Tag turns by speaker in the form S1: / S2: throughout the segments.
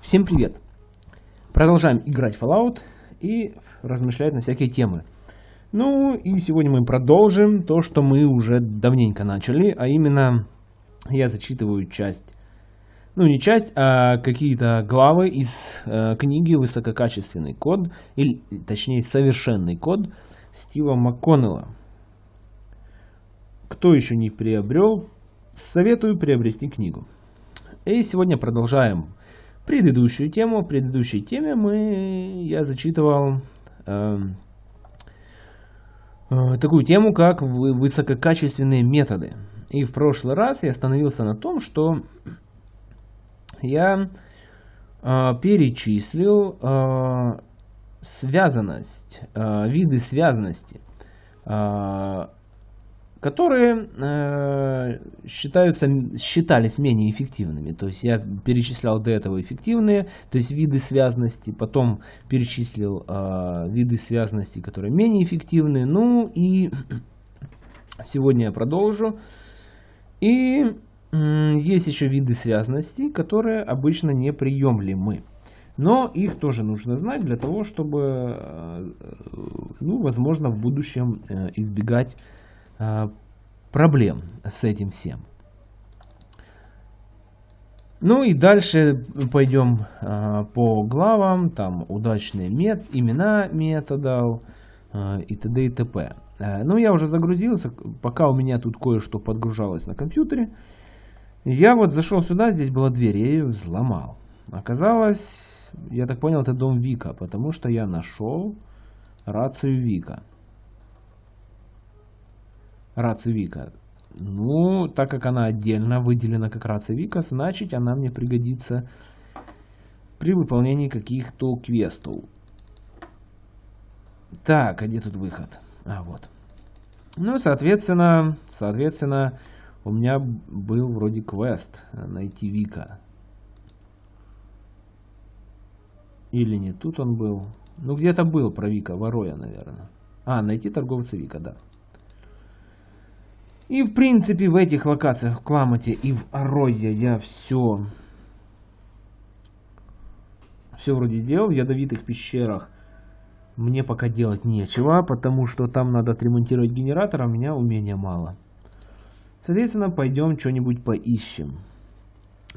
S1: Всем привет! Продолжаем играть Fallout и размышлять на всякие темы. Ну и сегодня мы продолжим то, что мы уже давненько начали, а именно я зачитываю часть, ну не часть, а какие-то главы из э, книги «Высококачественный код», или точнее «Совершенный код» Стива МакКоннелла. Кто еще не приобрел, советую приобрести книгу. И сегодня продолжаем предыдущую тему. В предыдущей теме мы, я зачитывал э, э, такую тему, как высококачественные методы. И в прошлый раз я остановился на том, что я э, перечислил э, связанность, э, виды связанности. Э, которые э, считаются, считались менее эффективными. То есть я перечислял до этого эффективные, то есть виды связанности, потом перечислил э, виды связанности, которые менее эффективны. Ну и сегодня я продолжу. И есть еще виды связанности, которые обычно неприемлемы. Но их тоже нужно знать для того, чтобы, э, ну, возможно, в будущем избегать проблем с этим всем. Ну и дальше пойдем а, по главам, там удачные мет, имена методов а, и т.д. и т.п. Ну я уже загрузился, пока у меня тут кое-что подгружалось на компьютере. Я вот зашел сюда, здесь была дверь, я ее взломал. Оказалось, я так понял, это дом Вика, потому что я нашел рацию Вика рация Вика. Ну, так как она отдельно выделена как рация значит она мне пригодится при выполнении каких-то квестов. Так, а где тут выход? А, вот. Ну, соответственно, соответственно, у меня был вроде квест найти Вика. Или не тут он был. Ну, где-то был про Вика, Вороя, наверное. А, найти торговца Вика, да. И в принципе в этих локациях, в Кламате и в Аройе я все, все вроде сделал. В ядовитых пещерах мне пока делать нечего, потому что там надо отремонтировать генератор, а у меня умения мало. Соответственно, пойдем что-нибудь поищем.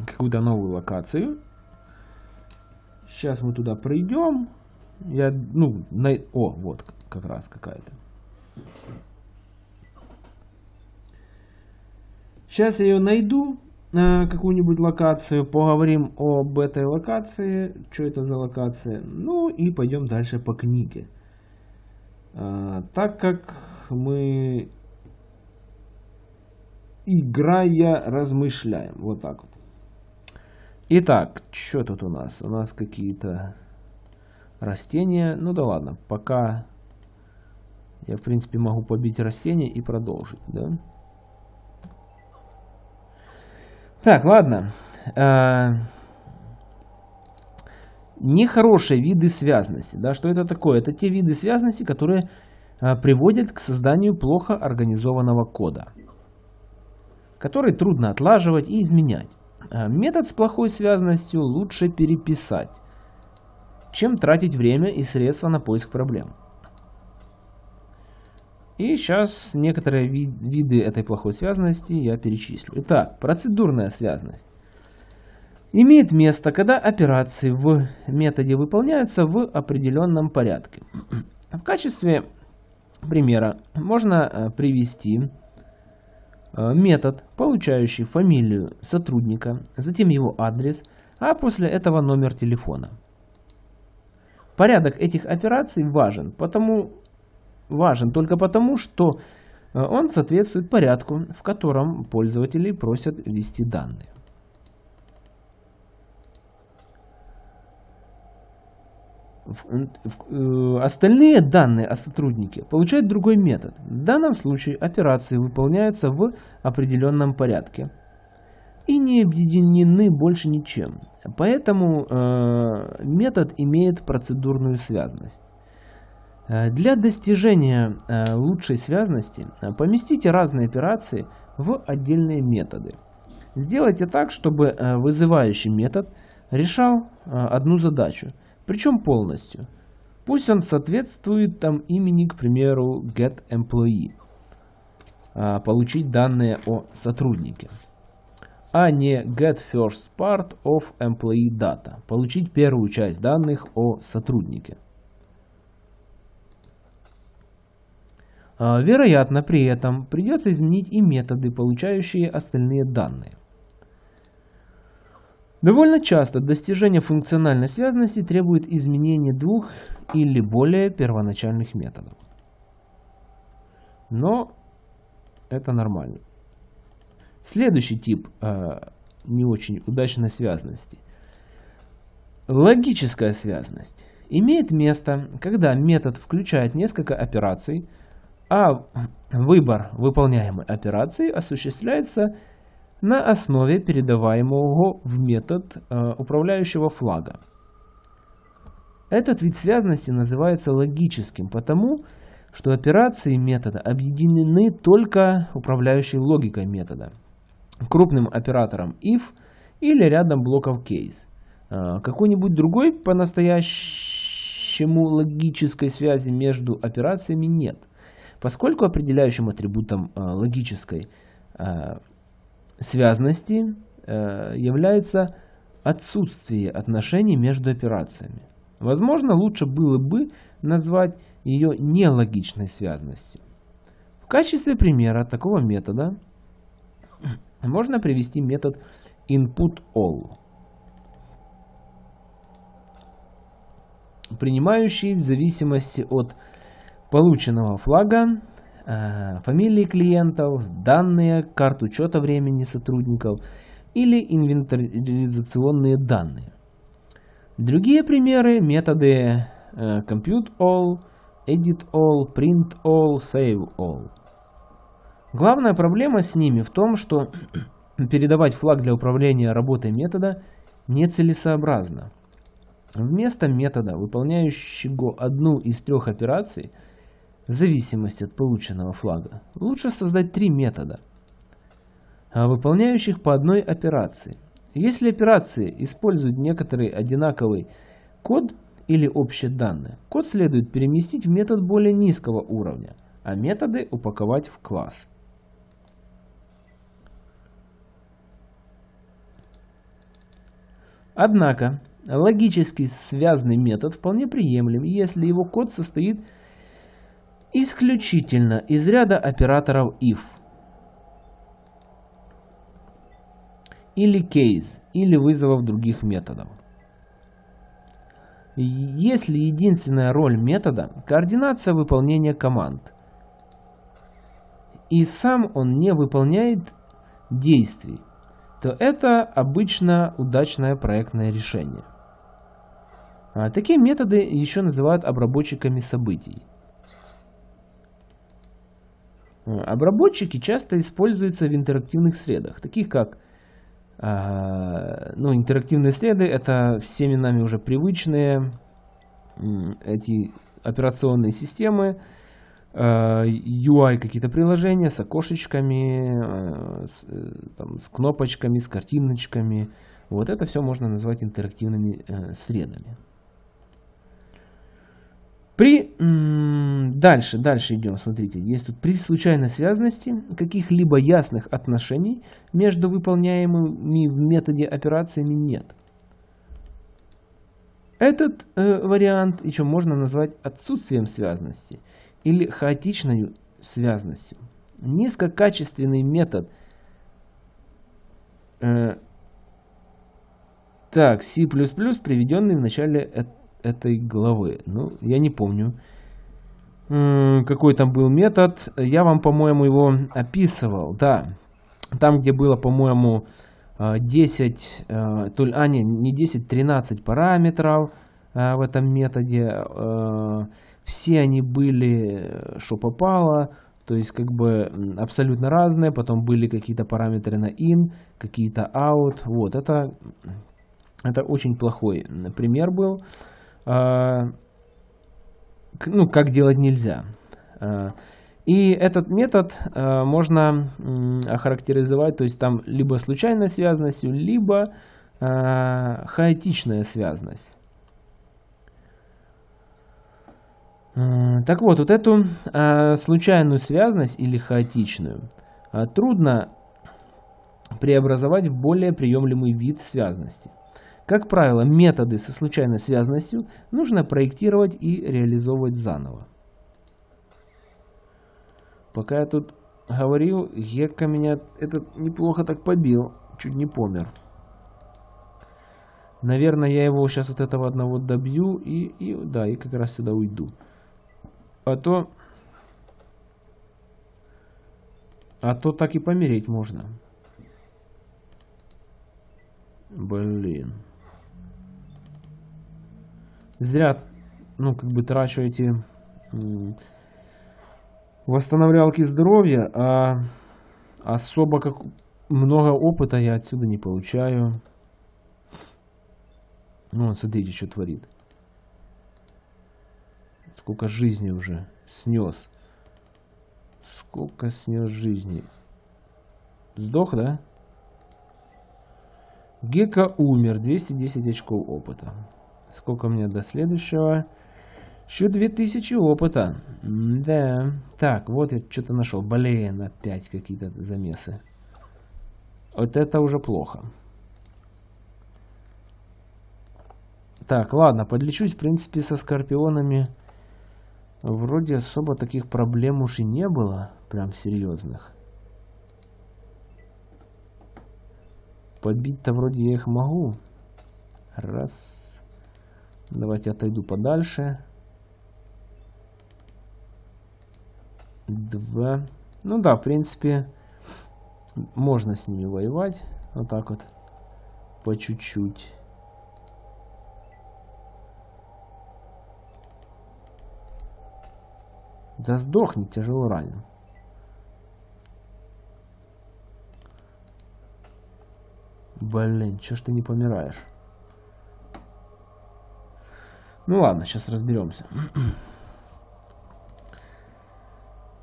S1: Какую-то новую локацию. Сейчас мы туда пройдем. Я, ну, на... О, вот как раз какая-то. Сейчас я ее найду, какую-нибудь локацию, поговорим об этой локации, что это за локация, ну и пойдем дальше по книге. Э, так как мы, играя, размышляем, вот так вот. Итак, что тут у нас? У нас какие-то растения, ну да ладно, пока я в принципе могу побить растения и продолжить, да? Так, ладно. Э, нехорошие виды связности. Да, что это такое? Это те виды связности, которые э, приводят к созданию плохо организованного кода, который трудно отлаживать и изменять. Э, метод с плохой связанностью лучше переписать, чем тратить время и средства на поиск проблем. И сейчас некоторые ви виды этой плохой связанности я перечислю. Итак, процедурная связанность. Имеет место, когда операции в методе выполняются в определенном порядке. В качестве примера можно э, привести э, метод, получающий фамилию сотрудника, затем его адрес, а после этого номер телефона. Порядок этих операций важен, потому важен только потому, что э, он соответствует порядку, в котором пользователи просят ввести данные. Э, остальные данные о сотруднике получают другой метод. В данном случае операции выполняются в определенном порядке и не объединены больше ничем. Поэтому э, метод имеет процедурную связанность. Э, для достижения э, лучшей связности э, поместите разные операции в отдельные методы. Сделайте так, чтобы вызывающий метод решал одну задачу, причем полностью. Пусть он соответствует там имени, к примеру, getEmployee, получить данные о сотруднике, а не getFirstPart of employee data, получить первую часть данных о сотруднике. Вероятно, при этом придется изменить и методы, получающие остальные данные. Довольно часто достижение функциональной связности требует изменения двух или более первоначальных методов. Но это нормально. Следующий тип э, не очень удачной связности. Логическая связность имеет место, когда метод включает несколько операций, а выбор выполняемой операции осуществляется на основе передаваемого в метод э, управляющего флага. Этот вид связности называется логическим, потому что операции метода объединены только управляющей логикой метода, крупным оператором if или рядом блоков case. Э, какой-нибудь другой по-настоящему логической связи между операциями нет, поскольку определяющим атрибутом э, логической связности э, является отсутствие отношений между операциями. Возможно, лучше было бы назвать ее нелогичной связностью. В качестве примера такого метода можно привести метод input_all, принимающий в зависимости от полученного флага Э, фамилии клиентов, данные, карт учета времени сотрудников или инвентаризационные данные. Другие примеры – методы э, compute all, edit all, print all, save all. Главная проблема с ними в том, что передавать флаг для управления работой метода нецелесообразно. Вместо метода, выполняющего одну из трех операций – в зависимости от полученного флага, лучше создать три метода, а выполняющих по одной операции. Если операции используют некоторый одинаковый код или общие данные, код следует переместить в метод более низкого уровня, а методы упаковать в класс. Однако, логически связанный метод вполне приемлем, если его код состоит из исключительно из ряда операторов if или case или вызовов других методов. Если единственная роль метода – координация выполнения команд, и сам он не выполняет действий, то это обычно удачное проектное решение. А такие методы еще называют обработчиками событий. Обработчики часто используются в интерактивных средах, таких как а, ну, интерактивные среды, это всеми нами уже привычные эти операционные системы, а, UI какие-то приложения с окошечками, а, с, э, там, с кнопочками, с картиночками. Вот это все можно назвать интерактивными э, средами. При... Дальше, дальше идем, смотрите. Есть тут при случайной связности каких-либо ясных отношений между выполняемыми в методе операциями нет. Этот э, вариант еще можно назвать отсутствием связности или хаотичной связностью. Низкокачественный метод э, так, C++, приведенный в начале этой главы. Ну, я не помню, какой там был метод. Я вам, по-моему, его описывал. Да, там, где было, по-моему, 10, э, э, то а не, не 10, 13 параметров э, в этом методе. Все они были, что попало, то есть как бы абсолютно разные. Потом были какие-то параметры на in, какие-то out. Вот, это, это очень плохой пример был. А, ну, как делать нельзя. А, и этот метод а, можно охарактеризовать, то есть там либо случайной связанностью, либо хаотичная связность. Так вот, вот эту случайную связность или хаотичную трудно преобразовать в более приемлемый вид связности. Как правило, методы со случайной связностью нужно проектировать и реализовывать заново. Пока я тут говорил, Гекка меня этот неплохо так побил, чуть не помер. Наверное, я его сейчас от этого одного добью и, и да, и как раз сюда уйду. А то... А то так и помереть можно. Блин. Зря, ну, как бы трачу эти восстанавливалки здоровья, а особо как много опыта я отсюда не получаю. Ну, смотрите, что творит. Сколько жизни уже снес. Сколько снес жизни. Сдох, да? Гека умер. 210 очков опыта. Сколько мне до следующего? Еще 2000 опыта. да. Так, вот я что-то нашел. Блин, опять какие-то замесы. Вот это уже плохо. Так, ладно, подлечусь, в принципе, со скорпионами. Вроде особо таких проблем уж и не было, прям серьезных. Побить-то вроде я их могу. Раз. Давайте отойду подальше. Два. Ну да, в принципе, можно с ними воевать. Вот так вот. По чуть-чуть. Да сдохни, тяжело ранен. Блин, чё ж ты не помираешь? Ну ладно, сейчас разберемся.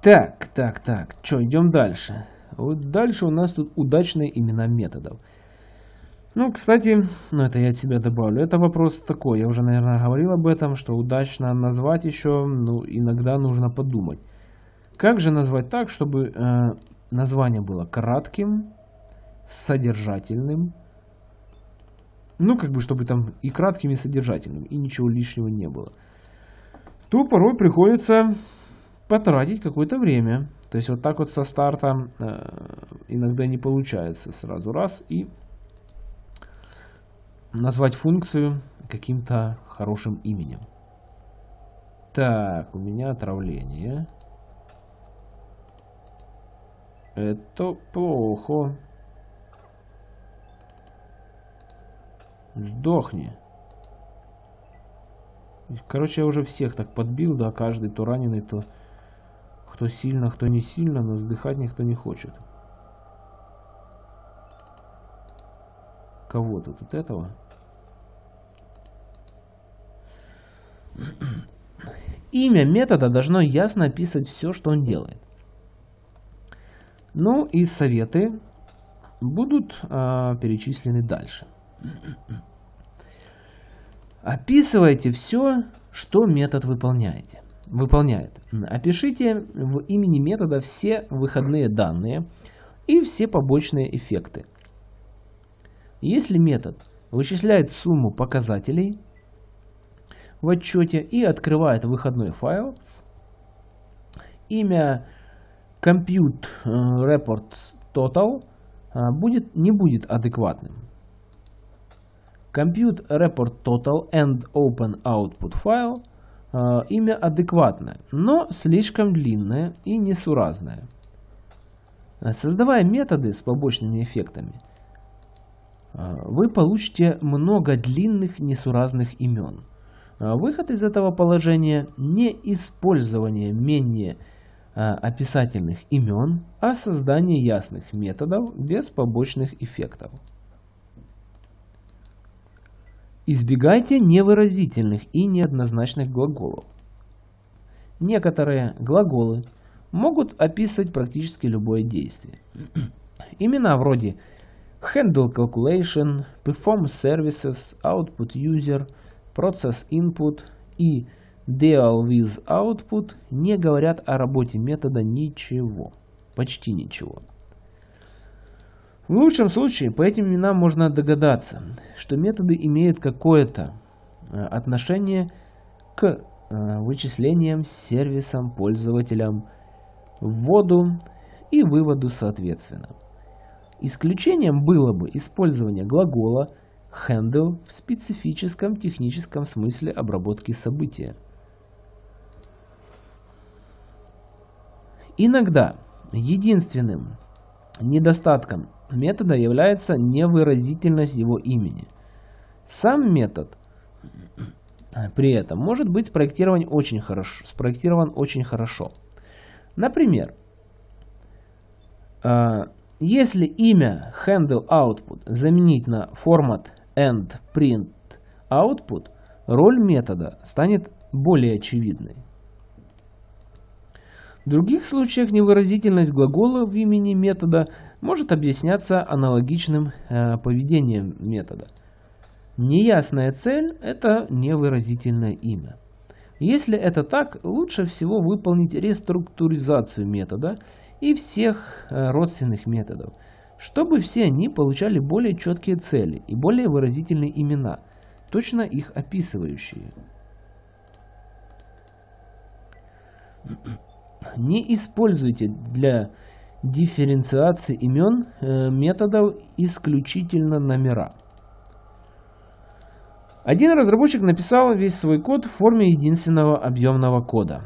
S1: Так, так, так. Что, идем дальше. Вот дальше у нас тут удачные имена методов. Ну, кстати, ну это я от себя добавлю. Это вопрос такой, я уже, наверное, говорил об этом, что удачно назвать еще, ну, иногда нужно подумать. Как же назвать так, чтобы э, название было кратким, содержательным, ну, как бы, чтобы там и кратким, и содержательным, и ничего лишнего не было, то порой приходится потратить какое-то время. То есть вот так вот со старта э, иногда не получается сразу раз и назвать функцию каким-то хорошим именем. Так, у меня отравление. Это плохо. Сдохни. Короче, я уже всех так подбил, да, каждый то раненый, то кто сильно, кто не сильно, но сдыхать никто не хочет. Кого тут? Вот этого? Имя метода должно ясно описывать все, что он делает. Ну и советы будут а, перечислены дальше. Описывайте все, что метод выполняете, выполняет. Опишите в имени метода все выходные данные и все побочные эффекты. Если метод вычисляет сумму показателей в отчете и открывает выходной файл, имя compute reports total э, будет, не будет адекватным. Compute report total and open output file э, имя адекватное, но слишком длинное и несуразное. Создавая методы с побочными эффектами, вы получите много длинных несуразных имен. Выход из этого положения не использование менее описательных имен, а создание ясных методов без побочных эффектов. Избегайте невыразительных и неоднозначных глаголов. Некоторые глаголы могут описывать практически любое действие. Имена вроде handle calculation, perform services, output user, process input и deal with output не говорят о работе метода ничего. Почти ничего. В лучшем случае по этим именам можно догадаться, что методы имеют какое-то э, отношение к э, вычислениям, сервисам, пользователям, вводу и выводу соответственно. Исключением было бы использование глагола handle в специфическом техническом смысле обработки события. Иногда единственным недостатком метода является невыразительность его имени. Сам метод при этом может быть спроектирован очень хорошо. Спроектирован очень хорошо. Например, а, если имя handle output заменить на print output, роль метода станет более очевидной. В других случаях невыразительность глагола в имени метода может объясняться аналогичным э, поведением метода. Неясная цель – это невыразительное имя. Если это так, лучше всего выполнить реструктуризацию метода и всех э, родственных методов, чтобы все они получали более четкие цели и более выразительные имена, точно их описывающие. Не используйте для дифференциации имен э, методов исключительно номера. Один разработчик написал весь свой код в форме единственного объемного кода.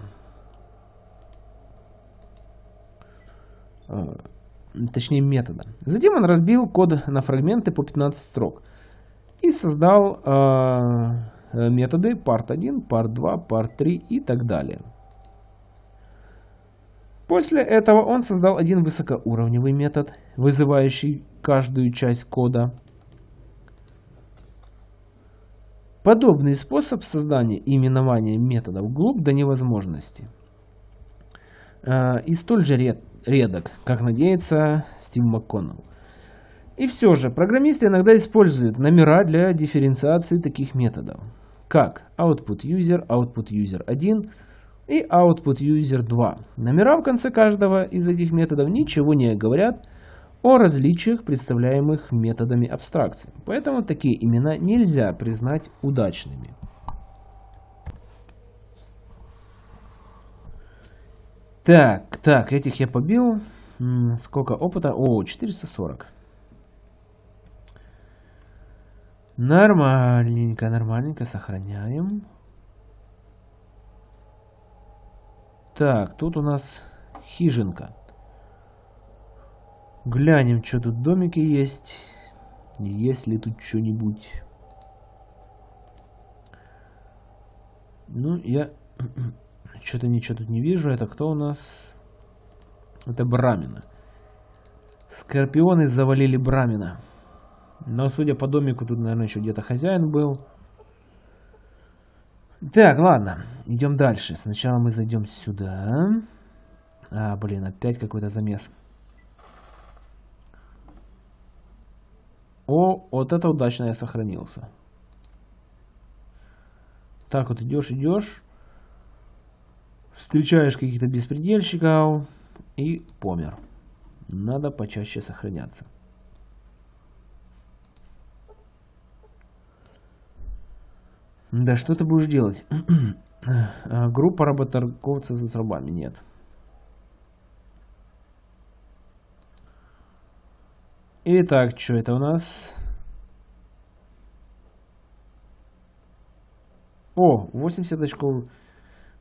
S1: Э, точнее метода. Затем он разбил код на фрагменты по 15 строк и создал э, методы part1, part2, part3 и так далее. После этого он создал один высокоуровневый метод, вызывающий каждую часть кода. Подобный способ создания и именования методов глуп до невозможности. Э, и столь же ред, редок, как надеется Стив МакКоннелл. И все же, программисты иногда используют номера для дифференциации таких методов, как output user, output user 1 и output user 2. Номера в конце каждого из этих методов ничего не говорят о различиях, представляемых методами абстракции. Поэтому такие имена нельзя признать удачными. Так, так, этих я побил. Сколько опыта? О, 440. Нормальненько, нормальненько, сохраняем. Так, тут у нас хижинка. Глянем, что тут домики есть. Есть ли тут что-нибудь. Ну, я что-то ничего тут не вижу. Это кто у нас? Это Брамина. Скорпионы завалили Брамина. Но, судя по домику, тут, наверное, еще где-то хозяин был. Так, ладно, идем дальше. Сначала мы зайдем сюда. А, блин, опять какой-то замес. О, вот это удачно я сохранился. Так вот идешь, идешь. Встречаешь каких-то беспредельщиков и помер. Надо почаще сохраняться. Да, что ты будешь делать? А, группа работорговцев за трубами нет. Итак, что это у нас? О, 80 очков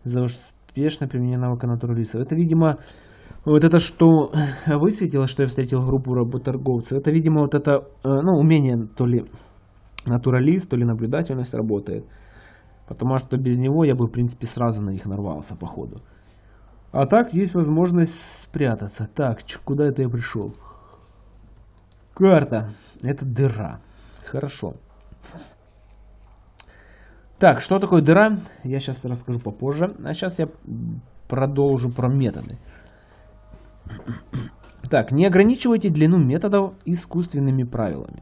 S1: за успешное применение навыка натуралиста. Это, видимо, вот это, что высветило, что я встретил группу работорговцев. Это, видимо, вот это, э, ну, умение то ли натуралист, то ли наблюдательность работает. Потому что без него я бы, в принципе, сразу на них нарвался, походу. А так есть возможность спрятаться. Так, куда это я пришел? Карта. Это дыра. Хорошо. Так, что такое дыра? Я сейчас расскажу попозже. А сейчас я продолжу про методы. Так, не ограничивайте длину методов искусственными правилами.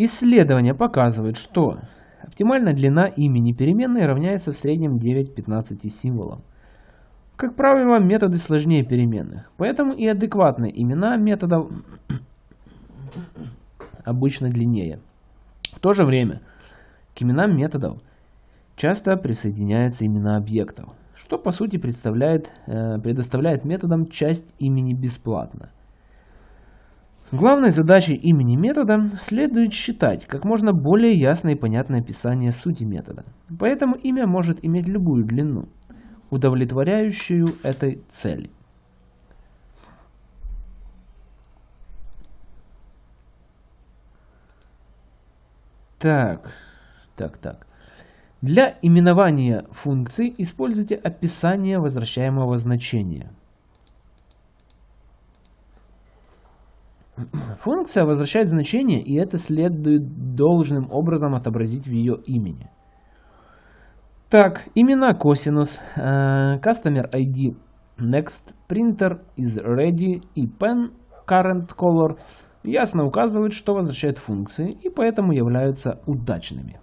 S1: Исследования показывают, что оптимальная длина имени переменной равняется в среднем 9-15 символам. Как правило, методы сложнее переменных, поэтому и адекватные имена методов обычно длиннее. В то же время к именам методов часто присоединяются имена объектов, что по сути представляет, э, предоставляет методам часть имени бесплатно. Главной задачей имени метода следует считать как можно более ясное и понятное описание сути метода. Поэтому имя может иметь любую длину, удовлетворяющую этой цели. Так, так, так. Для именования функции используйте описание возвращаемого значения. Функция возвращает значение, и это следует должным образом отобразить в ее имени. Так, имена косинус, uh, customer ID next, printer is ready и pen current color ясно указывают, что возвращают функции, и поэтому являются удачными.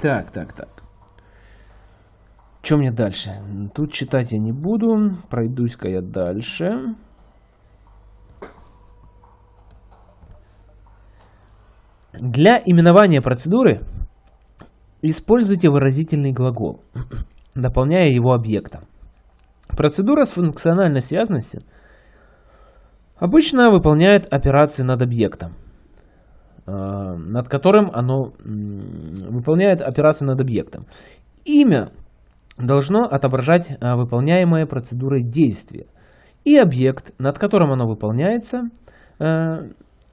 S1: Так, так, так. Что мне дальше? Тут читать я не буду. Пройдусь-ка я дальше. Для именования процедуры используйте выразительный глагол, дополняя его объектом. Процедура с функциональной связанностью обычно выполняет операцию над объектом, а, над которым оно выполняет операцию над объектом. Имя должно отображать а, выполняемое процедурой действие. И объект, над которым оно выполняется, а,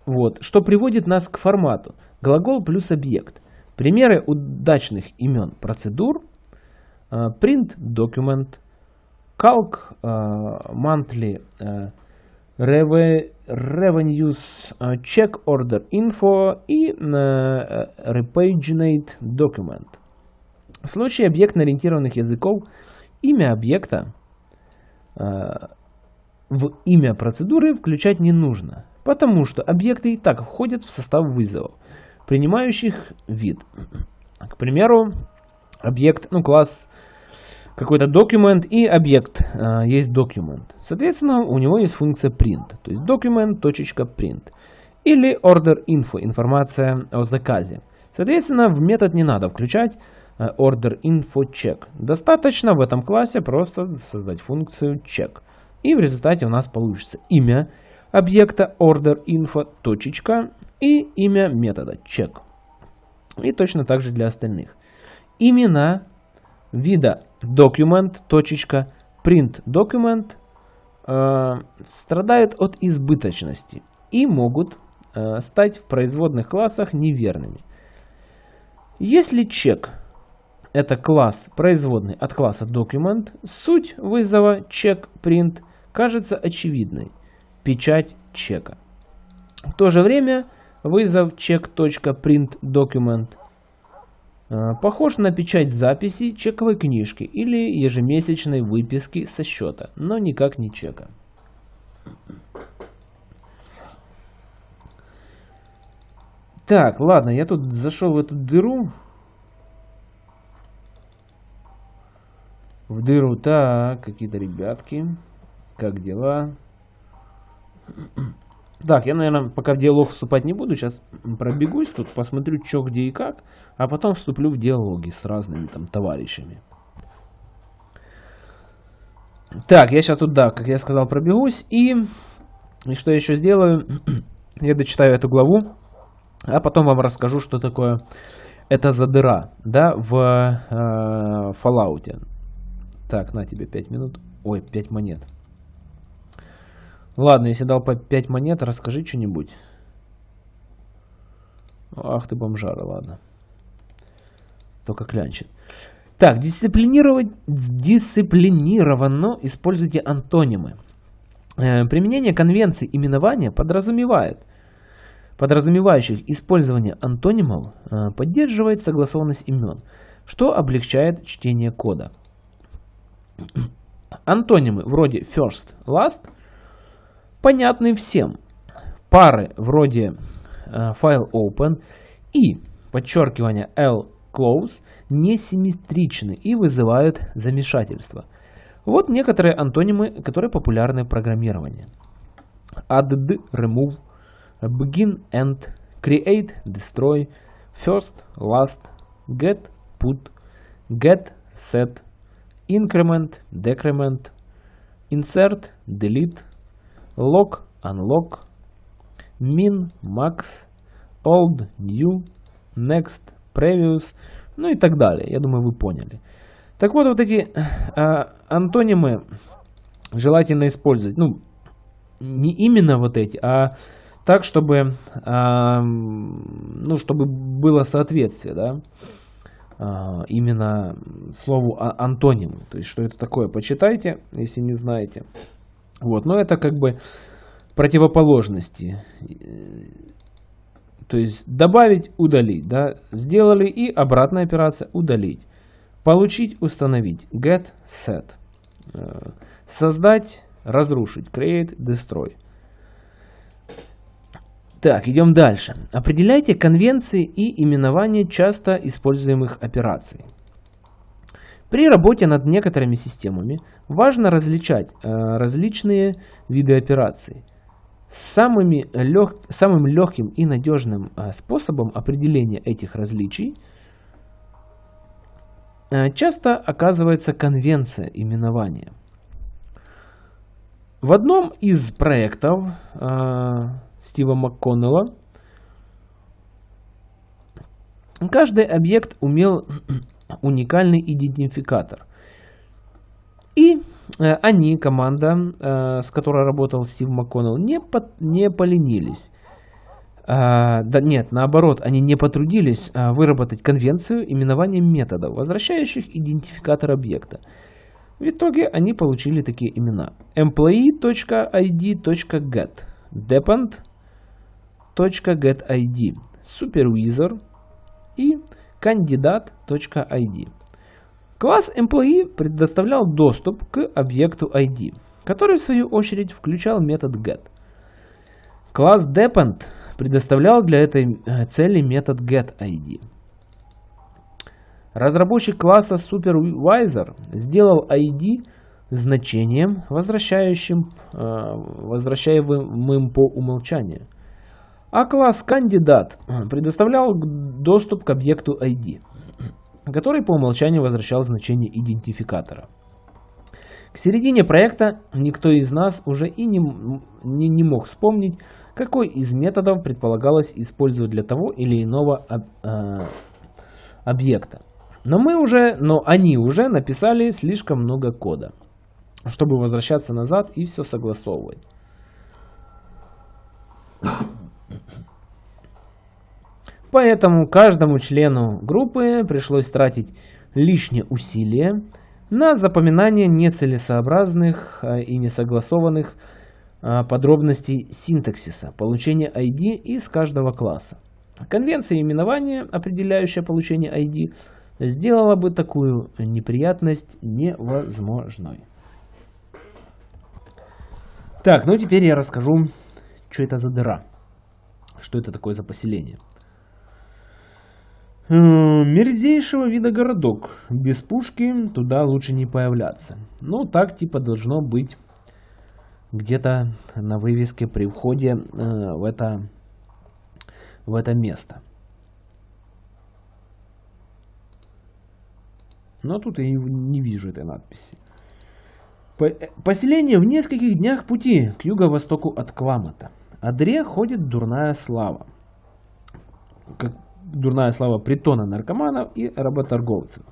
S1: вот, что приводит нас к формату глагол плюс объект. Примеры удачных имен процедур print document, calc monthly revenues check order info и repaginate document. В случае объектно-ориентированных языков имя объекта э, в имя процедуры включать не нужно, потому что объекты и так входят в состав вызовов, принимающих вид. К примеру, объект, ну класс какой-то документ и объект э, есть документ. Соответственно, у него есть функция print, то есть document.print. Или order info, информация о заказе. Соответственно, в метод не надо включать order info check. Достаточно в этом классе просто создать функцию check. И в результате у нас получится имя объекта order info точечка и имя метода check. И точно так же для остальных. Имена вида document точечка print document э, страдают от избыточности и могут э, стать в производных классах неверными. Если чек это класс производный от класса document, суть вызова check_print кажется очевидной. Печать чека. В то же время вызов check.printDocument э, похож на печать записи чековой книжки или ежемесячной выписки со счета, но никак не чека. Так, ладно, я тут зашел в эту дыру. В дыру. Так, какие-то ребятки. Как дела? Так, я, наверное, пока в диалог вступать не буду. Сейчас пробегусь тут, посмотрю, что, где и как. А потом вступлю в диалоги с разными там товарищами. Так, я сейчас тут, да, как я сказал, пробегусь. И, и что я еще сделаю? я дочитаю эту главу. А потом вам расскажу, что такое это за дыра, да, в э, Fallout. Так, на тебе 5 минут. Ой, 5 монет. Ладно, если дал по 5 монет, расскажи что-нибудь. Ах ты бомжара, ладно. Только клянчит. Так, дисциплинировать, дисциплинированно используйте антонимы. Э, применение конвенции именования подразумевает, подразумевающих использование антонимов, э, поддерживает согласованность имен что облегчает чтение кода. Антонимы вроде first, last понятны всем. Пары вроде э, file open и подчеркивание l close несимметричны и вызывают замешательство. Вот некоторые антонимы, которые популярны в программировании. Add, remove, begin, end, create, destroy, first, last, get, put, get, set, increment, decrement, insert, delete, lock, unlock, min, max, old, new, next, previous, ну и так далее. Я думаю, вы поняли. Так вот, вот эти э, антонимы желательно использовать. Ну, не именно вот эти, а так, чтобы, э, ну, чтобы было соответствие, да, именно слову а, антоним. То есть, что это такое, почитайте, если не знаете. Вот, но это как бы противоположности. То есть добавить, удалить. Да? Сделали и обратная операция удалить. Получить, установить. Get, set. Э, создать, разрушить. Create, destroy. Так, идем дальше. Определяйте конвенции и именования часто используемых операций. При работе над некоторыми системами важно различать э, различные виды операций. Самыми лег... Самым легким и надежным э, способом определения этих различий э, часто оказывается конвенция именования. В одном из проектов э, Стива МакКоннелла каждый объект умел уникальный идентификатор. И э, они, команда, э, с которой работал Стив МакКоннелл, не, под, не поленились. А, да нет, наоборот, они не потрудились а, выработать конвенцию именования методов, возвращающих идентификатор объекта. В итоге они получили такие имена. employee.id.get, depend.getID, supervisor и кандидат.id. Класс employee предоставлял доступ к объекту ID, который в свою очередь включал метод get. Класс depend предоставлял для этой э, цели метод getID. Разработчик класса Supervisor сделал ID значением, возвращающим, э, возвращаемым по умолчанию. А класс кандидат предоставлял доступ к объекту ID, который по умолчанию возвращал значение идентификатора. К середине проекта никто из нас уже и не, не, не мог вспомнить, какой из методов предполагалось использовать для того или иного об, э, объекта. Но мы уже, но они уже написали слишком много кода, чтобы возвращаться назад и все согласовывать. Поэтому каждому члену группы пришлось тратить лишние усилия на запоминание нецелесообразных а, и несогласованных а, подробностей синтаксиса, получения ID из каждого класса. Конвенция именования, определяющая получение ID, сделала бы такую неприятность невозможной. Так, ну теперь я расскажу, что это за дыра. Что это такое за поселение. Э, мерзейшего вида городок. Без пушки туда лучше не появляться. Ну, так типа должно быть где-то на вывеске при входе э, в, это, в это место. Но тут я не вижу этой надписи. Поселение в нескольких днях пути к юго-востоку от Кламата. О дре ходит дурная слава. Как дурная слава притона наркоманов и работорговцев.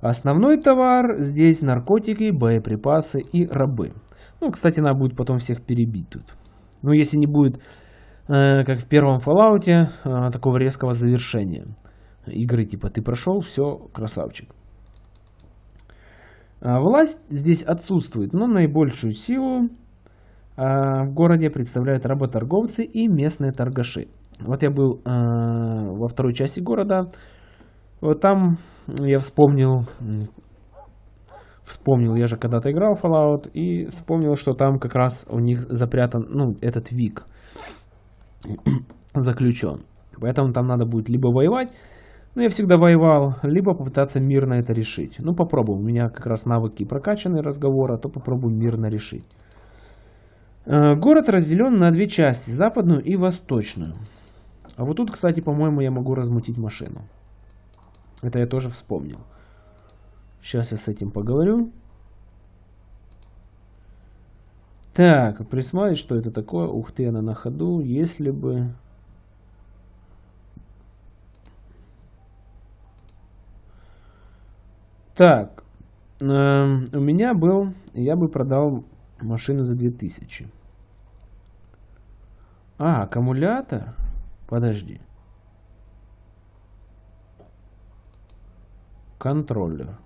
S1: Основной товар здесь наркотики, боеприпасы и рабы. Ну, кстати, надо будет потом всех перебить тут. Ну, если не будет, э, как в первом Fallout, э, такого резкого завершения игры, типа ты прошел, все, красавчик. А власть здесь отсутствует, но наибольшую силу а, в городе представляют работорговцы и местные торгаши. Вот я был э, во второй части города. Вот там я вспомнил, вспомнил, я же когда-то играл Fallout, и вспомнил, что там как раз у них запрятан, ну, этот Вик заключен. Поэтому там надо будет либо воевать, ну, я всегда воевал, либо попытаться мирно это решить. Ну, попробуем. У меня как раз навыки прокачаны разговора, то попробуем мирно решить. Э, город разделен на две части, западную и восточную. А вот тут, кстати, по-моему, я могу размутить машину. Это я тоже вспомнил. Сейчас я с этим поговорю. Так, присмотреть, что это такое. Ух ты, она на ходу. Если бы... Так, э, у меня был, я бы продал машину за 2000. А, аккумулятор? Подожди. Контроллер.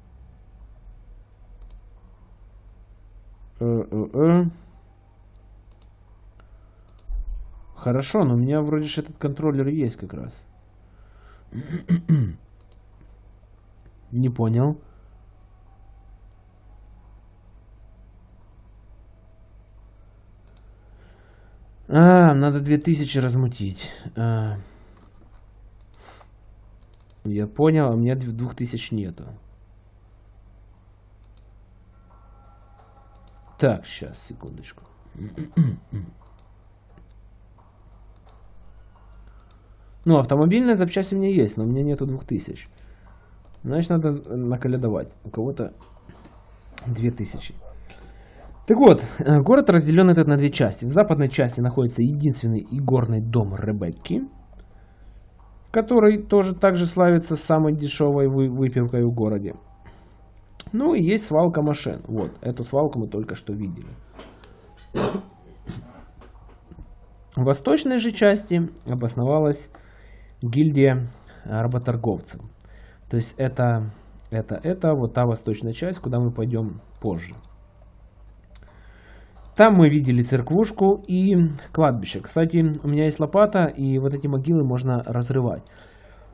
S1: Э -э -э. Хорошо, но у меня вроде же этот контроллер есть как раз. Не понял. А, надо 2000 размутить. А. Я понял, а у меня 2000 нету. Так, сейчас, секундочку. Ну, автомобильная запчасть у меня есть, но у меня нету 2000. Значит, надо наколядовать. У кого-то 2000. Так вот, э, город разделен этот на две части. В западной части находится единственный игорный дом Ребекки, который тоже также славится самой дешевой выпивкой в городе. Ну и есть свалка машин. Вот, эту свалку мы только что видели. В восточной же части обосновалась гильдия работорговцев. То есть это, это, это вот та восточная часть, куда мы пойдем позже. Там мы видели церквушку и кладбище. Кстати, у меня есть лопата, и вот эти могилы можно разрывать.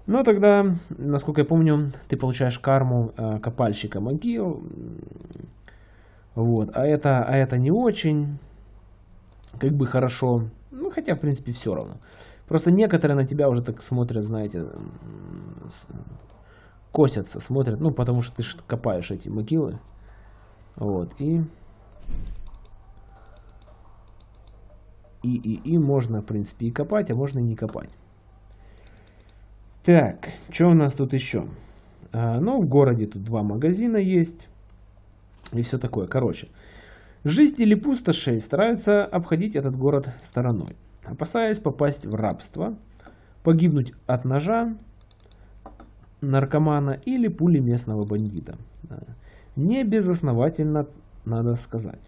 S1: Но тогда, насколько я помню, ты получаешь карму э, копальщика могил. Вот. А это, а это не очень как бы хорошо. Ну, хотя, в принципе, все равно. Просто некоторые на тебя уже так смотрят, знаете, косятся, смотрят. Ну, потому что ты копаешь эти могилы. Вот. И и, и, и можно, в принципе, и копать, а можно и не копать. Так, что у нас тут еще? А, ну, в городе тут два магазина есть. И все такое. Короче, жители пустошей стараются обходить этот город стороной. Опасаясь попасть в рабство, погибнуть от ножа, наркомана или пули местного бандита. Не безосновательно, надо сказать.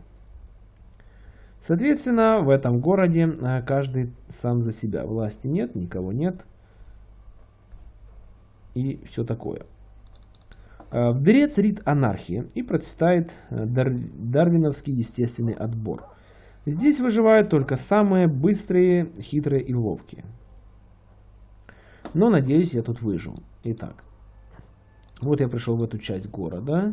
S1: Соответственно, в этом городе э, каждый сам за себя. Власти нет, никого нет. И все такое. В дыре царит анархия и процветает э, дар дарвиновский естественный отбор. Здесь выживают только самые быстрые, хитрые и ловкие. Но надеюсь, я тут выжил. Итак, вот я пришел в эту часть города.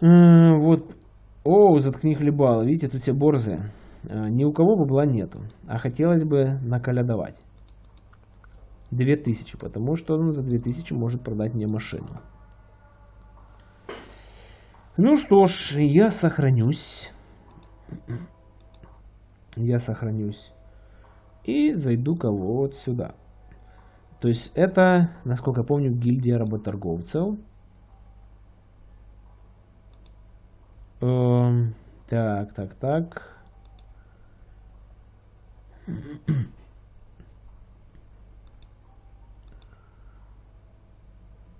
S1: Вот о, заткни хлебало. Видите, тут все борзые. А, ни у кого бабла нету. А хотелось бы наколядовать. 2000, потому что он за 2000 может продать мне машину. Ну что ж, я сохранюсь. Я сохранюсь. И зайду-ка вот сюда. То есть это, насколько я помню, гильдия работорговцев. Эм, так, так, так.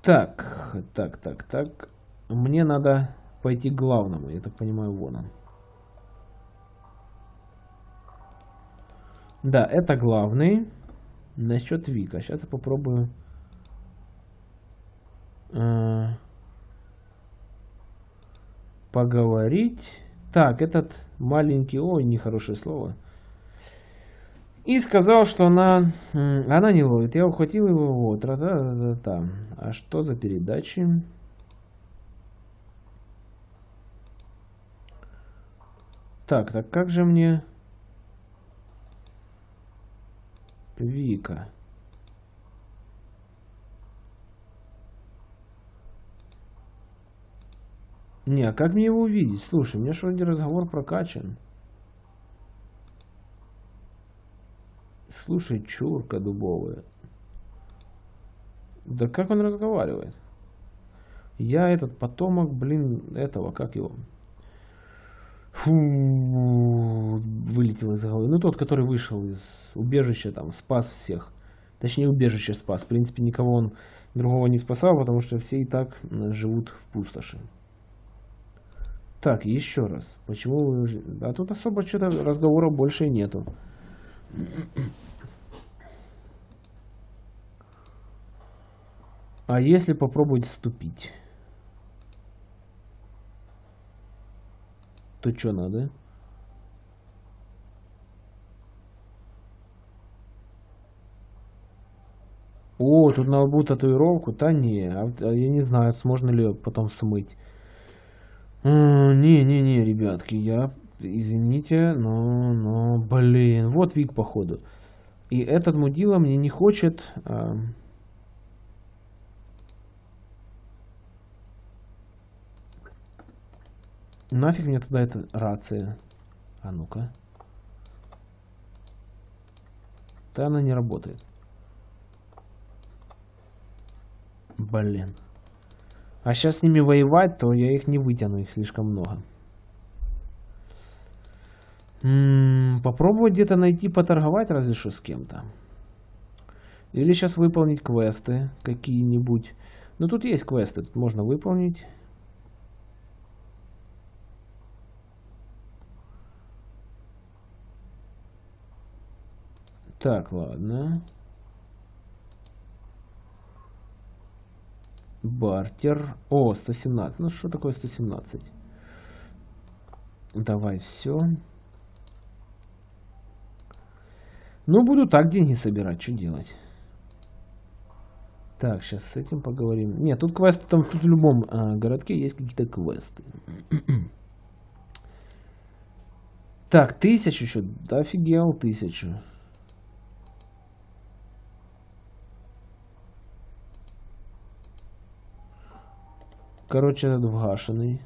S1: Так, так, так, так. Мне надо пойти к главному. Я так понимаю, вон он. Да, это главный. Насчет Вика. Сейчас я попробую... Э поговорить. Так, этот маленький... Ой, нехорошее слово. И сказал, что она, она не ловит. Я ухватил его, вот, та та та та А что за передачи? Так, так как же мне... Вика. Не, а как мне его увидеть? Слушай, у меня же вроде разговор прокачан. Слушай, чурка дубовая. Да как он разговаривает? Я этот потомок, блин, этого, как его? Фу, вылетел из головы. Ну, тот, который вышел из убежища, там, спас всех. Точнее, убежище спас. В принципе, никого он другого не спасал, потому что все и так живут в пустоши. Так, еще раз. Почему вы... А тут особо что-то разговора больше нету. А если попробовать вступить? То что надо? О, тут надо будет татуировку? Да не, а, а я не знаю, можно ли потом смыть. Не-не-не, ребятки, я, извините, но, но, блин, вот Вик, походу. И этот мудила мне не хочет... А... Нафиг мне тогда эта рация? А ну-ка. Да она не работает. Блин. А сейчас с ними воевать, то я их не вытяну, их слишком много. М -м, попробовать где-то найти, поторговать разве что с кем-то. Или сейчас выполнить квесты какие-нибудь. Ну тут есть квесты, тут можно выполнить. Так, ладно. Бартер. О, 117. Ну, что такое 117? Давай все. Ну, буду так деньги собирать. Что делать? Так, сейчас с этим поговорим. Нет, тут квесты, там тут в любом а, городке есть какие-то квесты. так, тысячу еще. Да офигел, тысячу. Короче, этот вгашенный.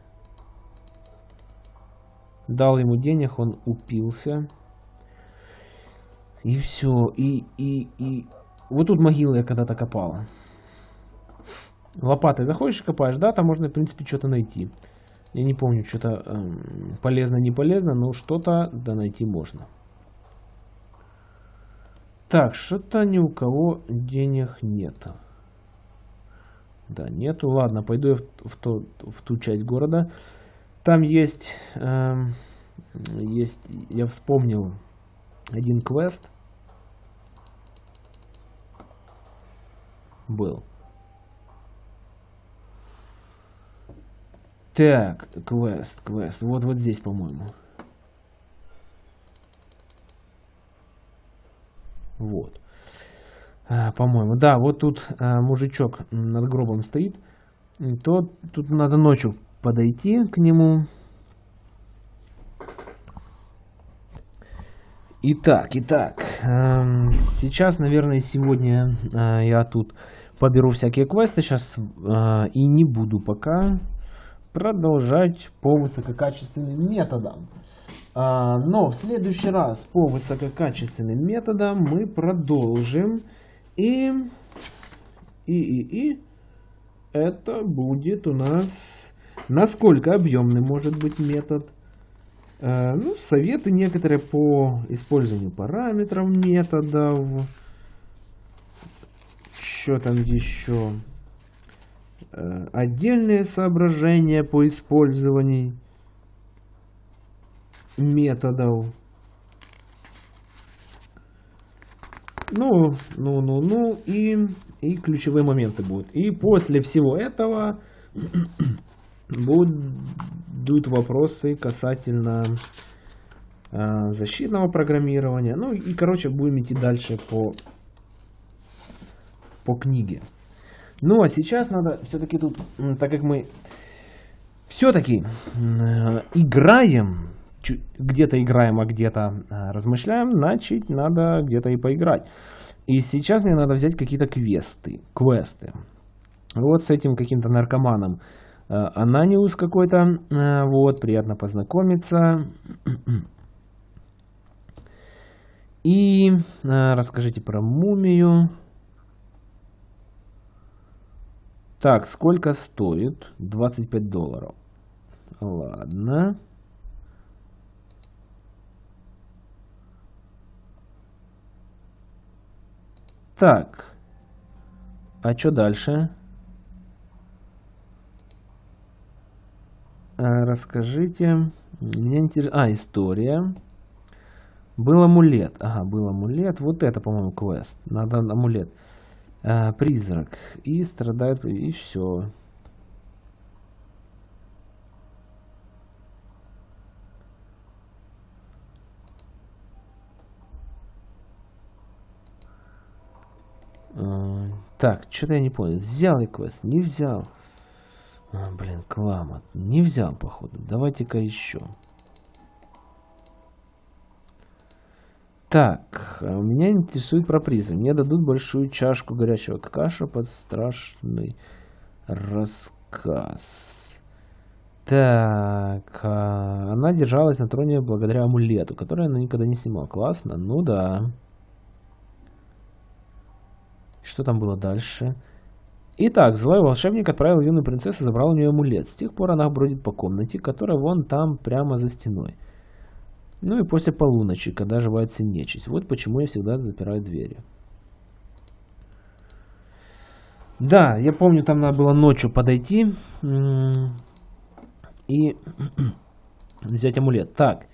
S1: Дал ему денег, он упился. И все. И, и, и... Вот тут могилу я когда-то копала. Лопатой заходишь копаешь, да, там можно, в принципе, что-то найти. Я не помню, что-то эм, полезно, не полезно, но что-то да найти можно. Так, что-то ни у кого денег нету. Да, нету. Ладно, пойду я в, в, то, в ту часть города. Там есть, э, есть, я вспомнил один квест. Был. Так, квест, квест. Вот, вот здесь, по-моему. Вот. А, по-моему. Да, вот тут а, мужичок над гробом стоит. То тут надо ночью подойти к нему. Итак, итак, э, сейчас, наверное, сегодня э, я тут поберу всякие квесты сейчас э, и не буду пока продолжать по высококачественным методам. Э, но в следующий раз по высококачественным методам мы продолжим и, и, и, и это будет у нас, насколько объемный может быть метод. Э, ну, советы некоторые по использованию параметров методов. Что там еще? Э, отдельные соображения по использованию методов. Ну, ну, ну, ну, и, и ключевые моменты будут. И после всего этого будут вопросы касательно э, защитного программирования. Ну и, короче, будем идти дальше по, по книге. Ну а сейчас надо все-таки тут, так как мы все-таки э, играем, где-то играем, а где-то размышляем, значит надо где-то и поиграть. И сейчас мне надо взять какие-то квесты, квесты. Вот с этим каким-то наркоманом. Э, Ананиус какой-то. Э, вот, приятно познакомиться. И расскажите про мумию. Так, сколько стоит? 25 долларов. Ладно. Так. А что дальше? А, расскажите. Меня интересует... А, история. Был амулет. Ага, был амулет. Вот это, по-моему, квест. Надо амулет. А, призрак. И страдает... И все. Так, что-то я не понял. Взял я квест? Не взял. А, блин, клама. Не взял, походу. Давайте-ка еще. Так, а меня интересует про призы. Мне дадут большую чашку горячего каша под страшный рассказ. Так, а, она держалась на троне благодаря амулету, который она никогда не снимала. Классно? Ну да. Что там было дальше? Итак, злой волшебник отправил юную принцессу забрал у нее амулет. С тех пор она бродит по комнате, которая вон там, прямо за стеной. Ну и после полуночи, когда оживается нечисть. Вот почему я всегда запираю двери. Да, я помню, там надо было ночью подойти и взять амулет. Так,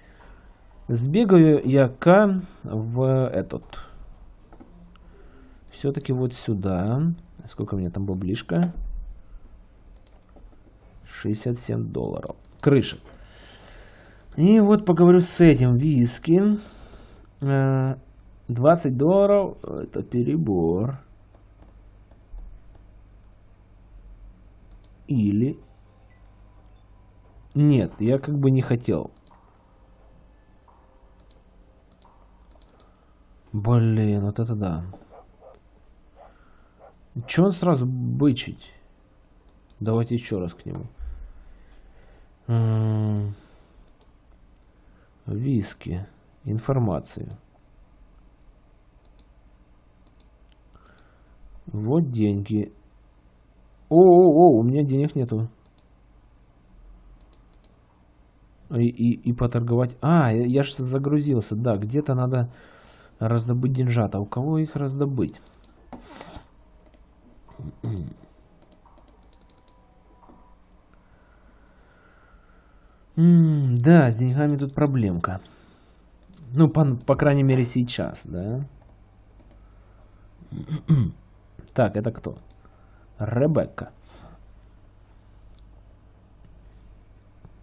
S1: сбегаю я-ка в этот все-таки вот сюда. Сколько у меня там баблишка? 67 долларов. Крыша. И вот поговорю с этим. Виски. 20 э, долларов. Это перебор. Или... Нет, я как бы не хотел. Блин, вот это да. Че он сразу бычить? Давайте еще раз к нему. Виски. Информацию. Вот деньги. О-о-о, у меня денег нету. И, и, и поторговать. А, я, я же загрузился. Да, где-то надо раздобыть деньжата. У кого их раздобыть? Да, с деньгами тут проблемка. Ну, по, по крайней мере, сейчас, да? так, это кто? Ребекка.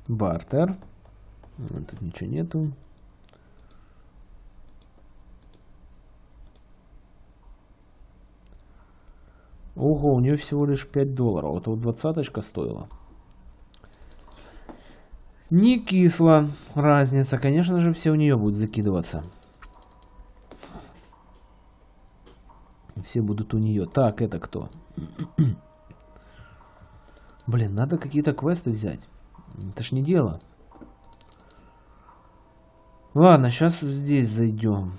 S1: Бартер. Тут ничего нету. Ого, у нее всего лишь 5 долларов. Это вот двадцаточка стоила. Не кисло разница. Конечно же, все у нее будут закидываться. Все будут у нее. Так, это кто? Блин, надо какие-то квесты взять. Это ж не дело. Ладно, сейчас здесь зайдем.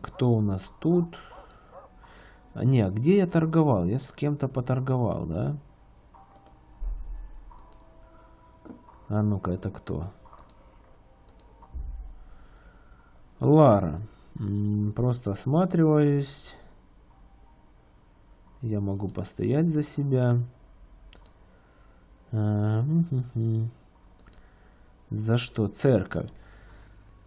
S1: Кто у нас тут? А не, где я торговал? Я с кем-то поторговал, да? А ну-ка, это кто? Лара. Просто осматриваюсь. Я могу постоять за себя. А, за что? Церковь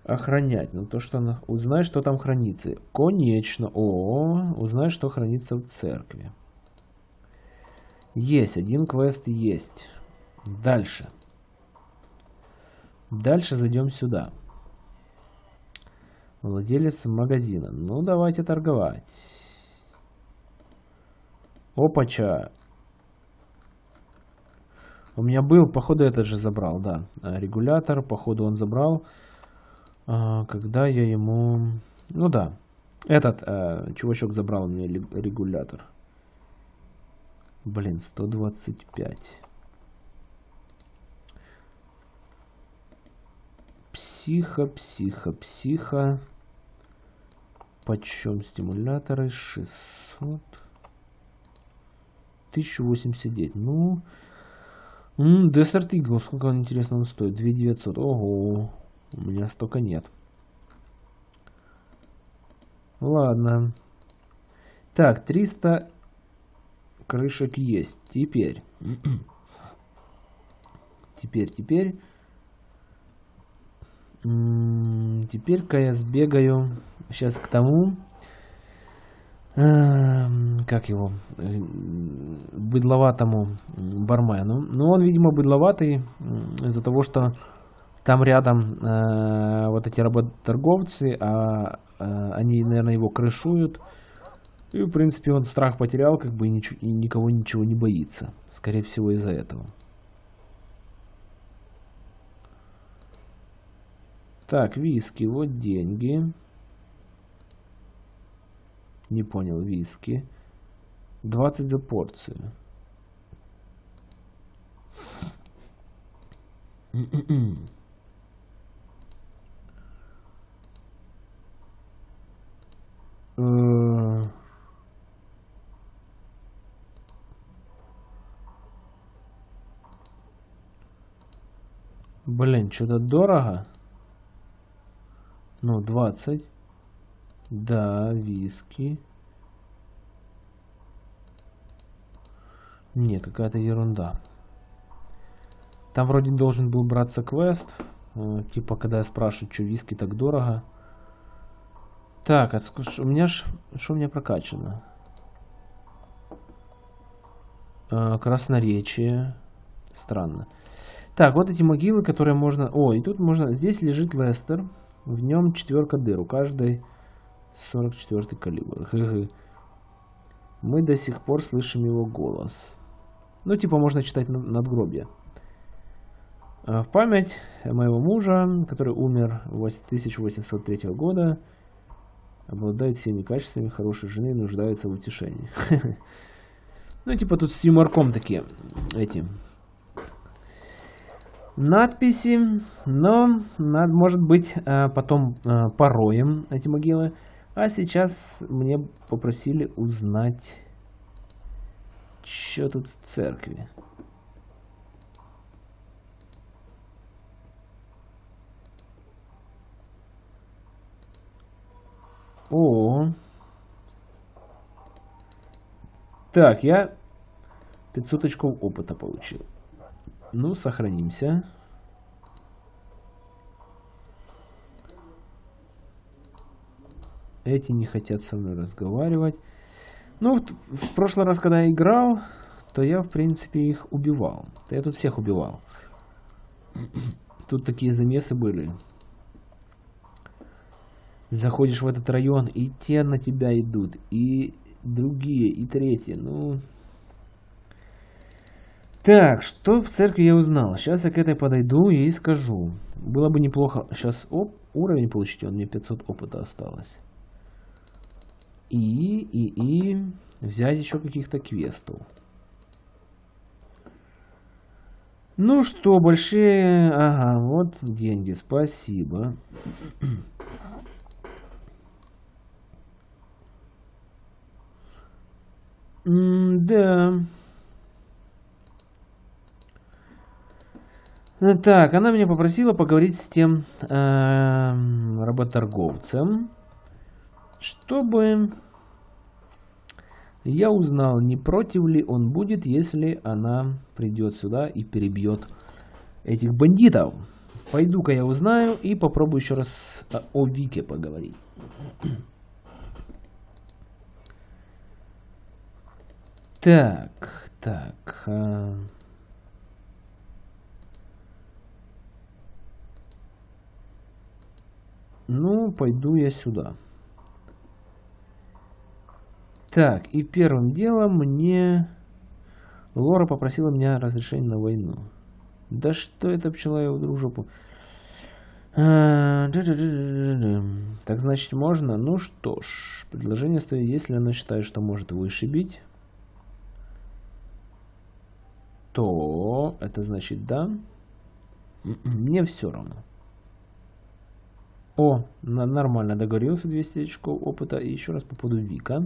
S1: охранять. Ну, то, что она... Узнай, что там хранится. Конечно. О, узнай, что хранится в церкви. Есть. Один квест есть. Дальше. Дальше зайдем сюда. Владелец магазина. Ну, давайте торговать. Опача. У меня был, походу, этот же забрал, да. Регулятор, походу, он забрал. А, когда я ему... Ну да. Этот э, чувачок забрал мне регулятор. Блин, 125. Психо, психо, психо. Почем стимуляторы? 600. 1089. Ну, Desert Eagle, сколько он, интересно, он стоит? 2900. Ого, у меня столько нет. Ладно. Так, 300 крышек есть. Теперь. теперь, теперь. Теперь-ка я сбегаю сейчас к тому, Эм, как его, э, быдловатому бармену. Ну, он, видимо, быдловатый из-за того, что там рядом э, вот эти работорговцы, а э, они, наверное, его крышуют. И, в принципе, он страх потерял, как бы и, ничего, и никого ничего не боится. Скорее всего, из-за этого. Так, виски, вот деньги. Не понял, виски. 20 за порцию. Блин, что-то дорого. Ну, 20. Да, виски. Не, какая-то ерунда. Там вроде должен был браться квест. Э, типа, когда я спрашиваю, что виски так дорого. Так, а у меня ж... Что у меня прокачано? Э, красноречие. Странно. Так, вот эти могилы, которые можно... О, и тут можно... Здесь лежит Лестер. В нем четверка дыр. У каждой 44 калибр. Мы до сих пор слышим его голос. Ну, типа, можно читать надгробие. А, в память моего мужа, который умер в 1803 года, обладает всеми качествами хорошей жены и нуждается в утешении. Ну, типа, тут с юморком такие эти надписи, но, может быть, а, потом а, пороем эти могилы. А сейчас мне попросили узнать, что тут в церкви. О, так, я 500 очков опыта получил. Ну, сохранимся. Эти не хотят со мной разговаривать. Ну, в прошлый раз, когда я играл, то я, в принципе, их убивал. Я тут всех убивал. Тут такие замесы были. Заходишь в этот район, и те на тебя идут, и другие, и третьи. Ну... Так, что в церкви я узнал? Сейчас я к этой подойду и скажу. Было бы неплохо сейчас оп, уровень получить, он мне 500 опыта осталось и, и, и взять еще каких-то квестов. Ну что, большие... Ага, вот деньги, спасибо. Да. Так, она меня попросила поговорить с тем э, работорговцем чтобы я узнал, не против ли он будет, если она придет сюда и перебьет этих бандитов. Пойду-ка я узнаю и попробую еще раз о Вике поговорить. Так, так. А... Ну, пойду я сюда. Так, и первым делом мне... Лора попросила меня разрешения на войну. Да что это пчела я в жопу? А, так значит можно? Ну что ж, предложение стоит, если она считает, что может вышибить, то это значит да. Мне все равно. О, нормально договорился, 200 очков опыта. И еще раз по поводу Вика.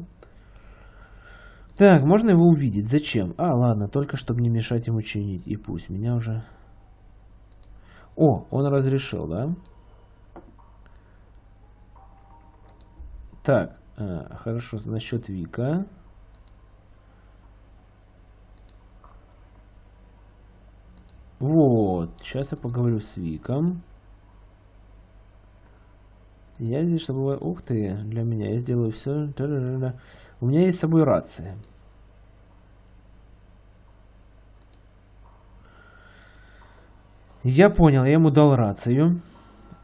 S1: Так, можно его увидеть? Зачем? А, ладно, только чтобы не мешать ему чинить. И пусть меня уже... О, он разрешил, да? Так, э, хорошо, насчет Вика. Вот, сейчас я поговорю с Виком. Я здесь, чтобы... Ух ты, для меня. Я сделаю все. У меня есть с собой рация. Я понял, я ему дал рацию.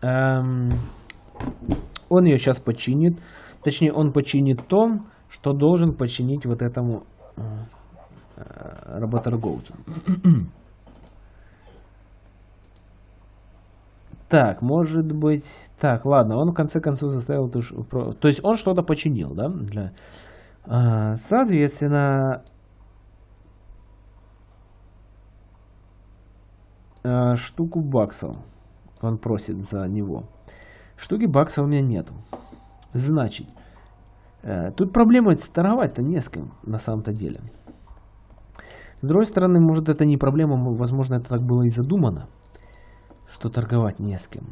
S1: Эм, он ее сейчас починит. Точнее, он починит то, что должен починить вот этому э работорговцу. Так, может быть... Так, ладно, он в конце концов заставил... То есть он что-то починил, да? Для... А, соответственно... А, штуку баксов он просит за него. Штуки баксов у меня нету. Значит, э, тут проблема торговать-то не с кем на самом-то деле. С другой стороны, может это не проблема, возможно это так было и задумано что торговать не с кем.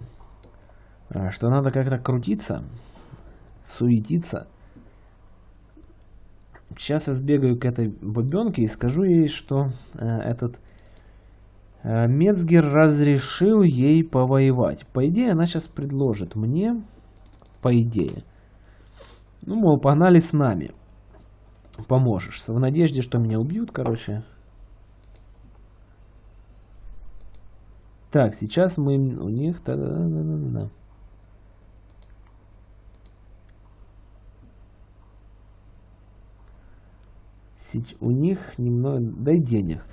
S1: А что надо как-то крутиться, суетиться. Сейчас я сбегаю к этой бабенке и скажу ей, что э, этот э, Мецгер разрешил ей повоевать. По идее, она сейчас предложит мне, по идее, ну, мол, погнали с нами. Поможешь. В надежде, что меня убьют, короче. Так, сейчас мы у них... Да, да, да, да, да. У них немного... Дай денег.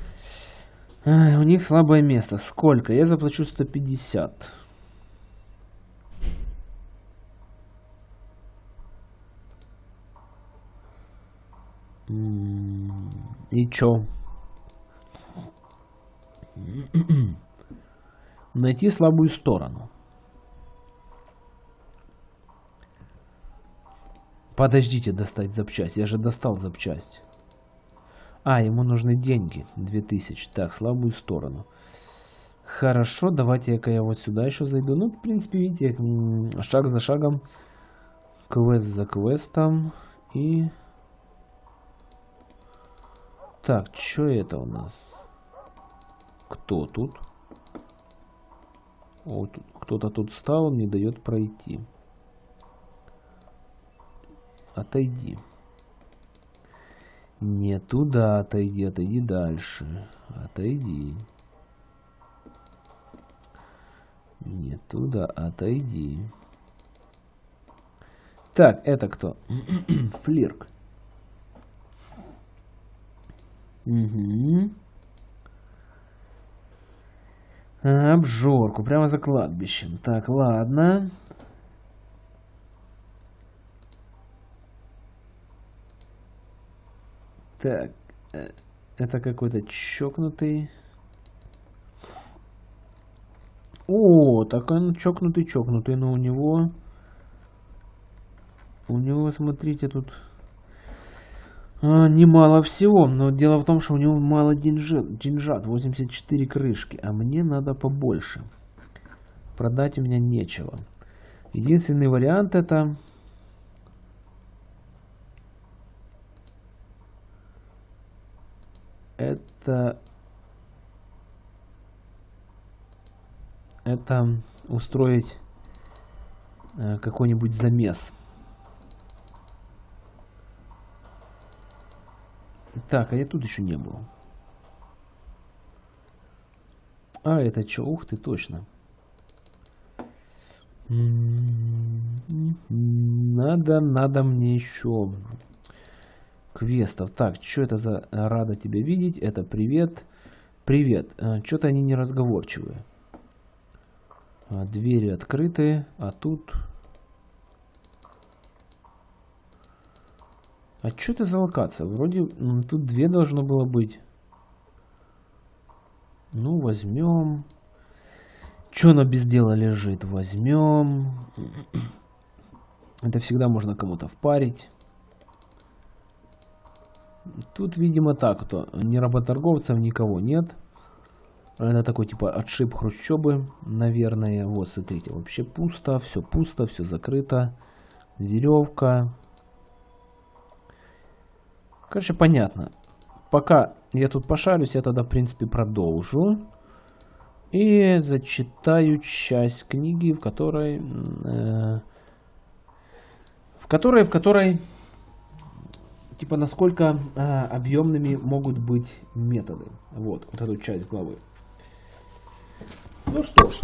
S1: А, у них слабое место. Сколько? Я заплачу 150. И чё? Найти слабую сторону. Подождите достать запчасть. Я же достал запчасть. А, ему нужны деньги. 2000. Так, слабую сторону. Хорошо, давайте-ка я вот сюда еще зайду. Ну, в принципе, видите, шаг за шагом. Квест за квестом. И... Так, что это у нас? Кто тут? Вот кто-то тут стал, не дает пройти. Отойди. Не туда отойди, отойди дальше. Отойди. Не туда, отойди. Так, это кто? Флирк. Угу. Обжорку, прямо за кладбищем. Так, ладно. Так, э, это какой-то чокнутый. О, так он чокнутый-чокнутый, но у него... У него, смотрите, тут немало всего, но дело в том, что у него мало деньжат, деньжат, 84 крышки, а мне надо побольше. Продать у меня нечего. Единственный вариант это... Это... Это устроить э, какой-нибудь замес. Так, а я тут еще не был. А, это что? Ух ты, точно. Надо, надо мне еще квестов. Так, что это за рада тебя видеть? Это привет. Привет. А, Что-то они не разговорчивые. А, двери открыты, а тут... А что это за локация? Вроде тут две должно было быть. Ну, возьмем. Что она без дела лежит? Возьмем. Это всегда можно кому-то впарить. Тут, видимо, так, то ни работорговцев, никого нет. Это такой, типа, отшиб хрущобы, наверное. Вот, смотрите, вообще пусто, все пусто, все закрыто. Веревка. Короче, понятно. Пока я тут пошарюсь, я тогда, в принципе, продолжу. И зачитаю часть книги, в которой... Э, в которой, в которой... Типа, насколько э, объемными могут быть методы. Вот, вот эту часть главы. Ну что ж.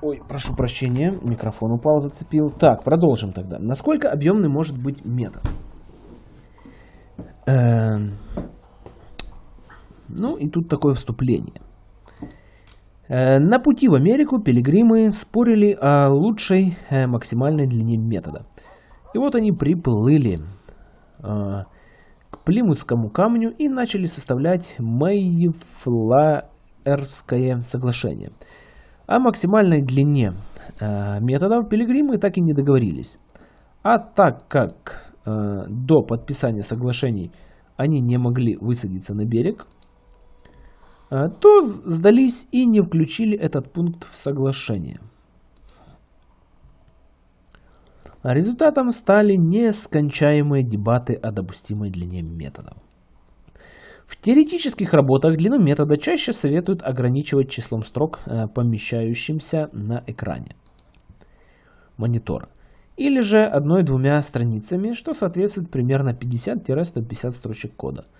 S1: Ой, прошу прощения, микрофон упал, зацепил. Так, продолжим тогда. Насколько объемный может быть метод? Э, ну и тут такое вступление. Э, на пути в Америку пилигримы спорили о лучшей э, максимальной длине метода. И вот они приплыли к Плимутскому камню и начали составлять Мэйфлаерское соглашение. О максимальной длине методов пилигримы так и не договорились. А так как до подписания соглашений они не могли высадиться на берег, а, то сдались и не включили этот пункт в соглашение. Результатом стали нескончаемые дебаты о допустимой длине методов. В теоретических работах длину метода чаще советуют ограничивать числом строк, э, помещающимся на экране монитора, или же одной-двумя страницами, что соответствует примерно 50-150 строчек кода –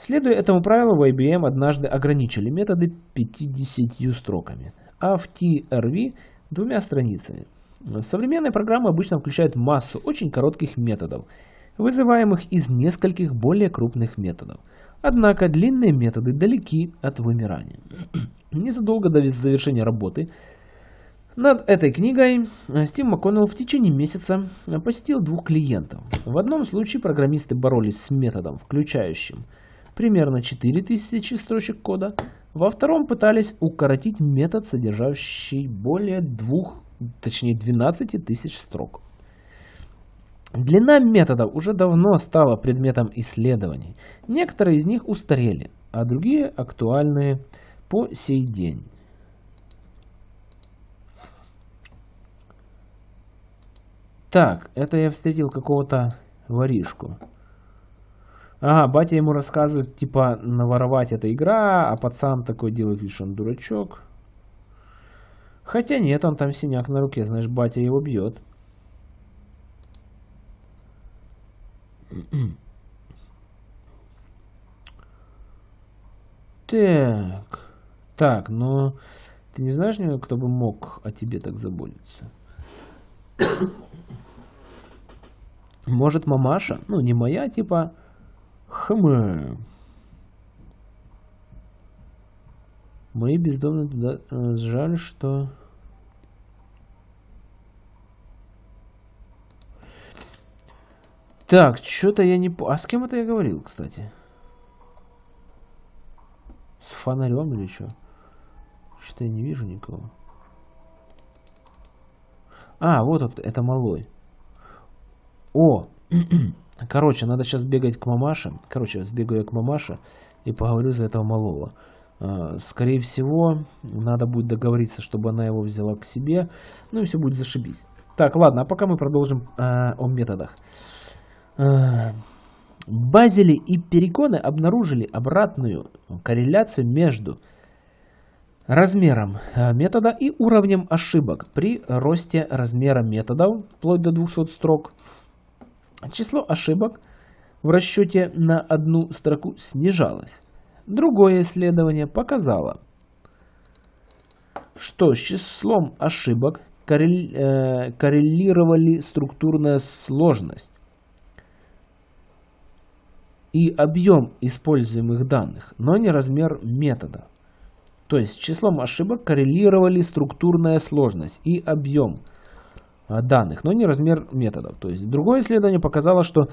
S1: Следуя этому правилу, в IBM однажды ограничили методы 50 строками, а в TRV двумя страницами. Современные программы обычно включают массу очень коротких методов, вызываемых из нескольких более крупных методов. Однако длинные методы далеки от вымирания. Незадолго до завершения работы над этой книгой Стив МакКоннелл в течение месяца посетил двух клиентов. В одном случае программисты боролись с методом, включающим примерно 4000 строчек кода. Во втором пытались укоротить метод, содержащий более двух, точнее 12 тысяч строк. Длина методов уже давно стала предметом исследований. Некоторые из них устарели, а другие актуальны по сей день. Так, это я встретил какого-то воришку. Ага, батя ему рассказывает, типа, наворовать это игра, а пацан такой делает вид, что он дурачок. Хотя нет, он там синяк на руке, знаешь, батя его бьет. Так. Так, но ты не знаешь, кто бы мог о тебе так заботиться? Может, мамаша? Ну, не моя, типа, Хм. Мои бездомные туда... Э, жаль, что... Так, что-то я не... А с кем это я говорил, кстати? С фонарем или что? Что-то я не вижу никого. А, вот это малой. О! Короче, надо сейчас бегать к мамаше. Короче, сбегаю я к мамаше и поговорю за этого малого. А, скорее всего, надо будет договориться, чтобы она его взяла к себе. Ну и все будет зашибись. Так, ладно, а пока мы продолжим э, о методах. Э, Базели и Переконы обнаружили обратную корреляцию между размером метода и уровнем ошибок при росте размера методов, вплоть до 200 строк, Число ошибок в расчете на одну строку снижалось. Другое исследование показало, что с числом ошибок, коррелировали структурная сложность и объем используемых данных, но не размер метода. То есть с числом ошибок коррелировали структурная сложность и объем данных, но не размер методов. То есть другое исследование показало, что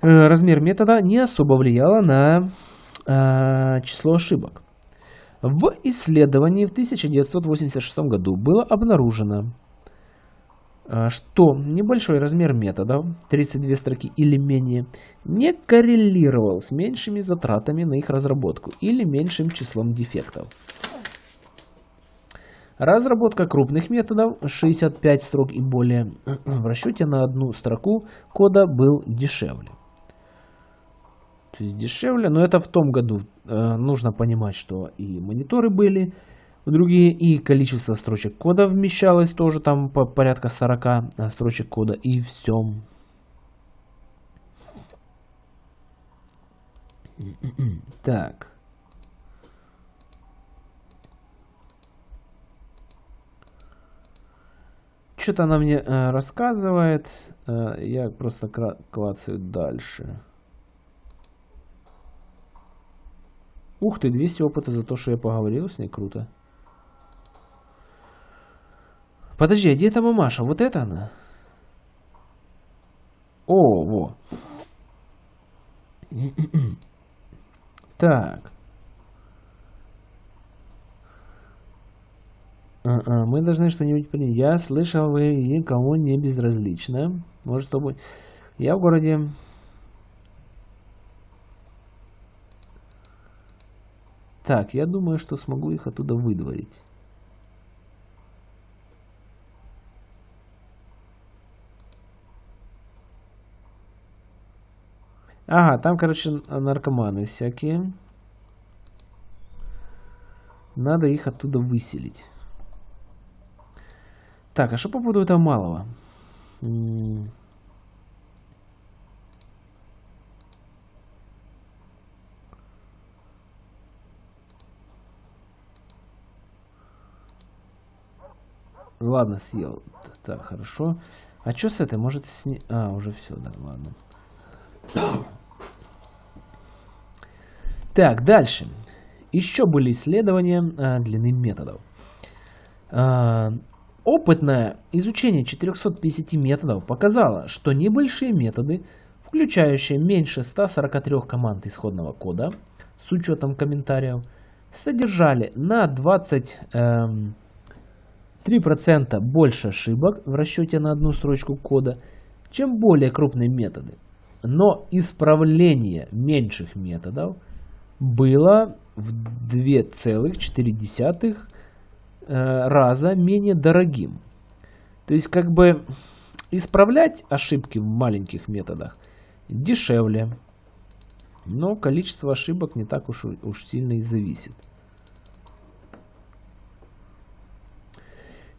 S1: размер метода не особо влияло на число ошибок. В исследовании в 1986 году было обнаружено, что небольшой размер методов, 32 строки или менее, не коррелировал с меньшими затратами на их разработку или меньшим числом дефектов. Разработка крупных методов 65 строк и более в расчете на одну строку кода был дешевле. То есть дешевле, но это в том году. Э, нужно понимать, что и мониторы были другие, и количество строчек кода вмещалось тоже там по порядка 40 э, строчек кода, и все. Так. Что-то она мне э, рассказывает. Э, я просто клацаю дальше. Ух ты, 200 опыта за то, что я поговорил с ней. Круто. Подожди, а где эта мамаша? Вот это она? О, во. Так. А -а, мы должны что-нибудь принять. Я слышал, вы никому не безразлично. Может, чтобы... Я в городе Так, я думаю, что смогу их оттуда выдворить. Ага, там, короче, наркоманы всякие. Надо их оттуда выселить. Так, а что по поводу этого малого? Ладно, съел. Так, хорошо. А что с этой? Может сни... А, уже все, да, ладно. Так, дальше. Еще были исследования а, длины методов. А, опытное изучение 450 методов показало, что небольшие методы, включающие меньше 143 команд исходного кода, с учетом комментариев, содержали на 20... Эм, 3% больше ошибок в расчете на одну строчку кода, чем более крупные методы. Но исправление меньших методов было в 2,4 э, раза менее дорогим. То есть как бы исправлять ошибки в маленьких методах дешевле, но количество ошибок не так уж, уж сильно и зависит.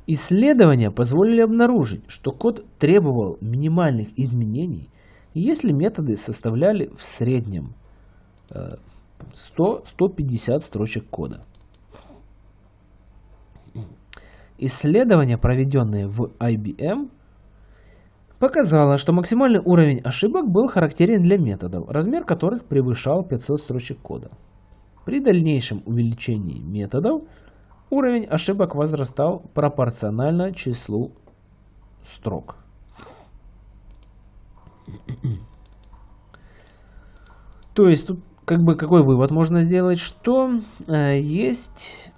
S1: Исследования позволили обнаружить, что код требовал минимальных изменений, если методы составляли в среднем 100-150 э, строчек кода. Исследование, проведенное в IBM, показало, что максимальный уровень ошибок был характерен для методов, размер которых превышал 500 строчек кода. При дальнейшем увеличении методов Уровень ошибок возрастал пропорционально числу строк. То есть тут как бы какой вывод можно сделать, что э, есть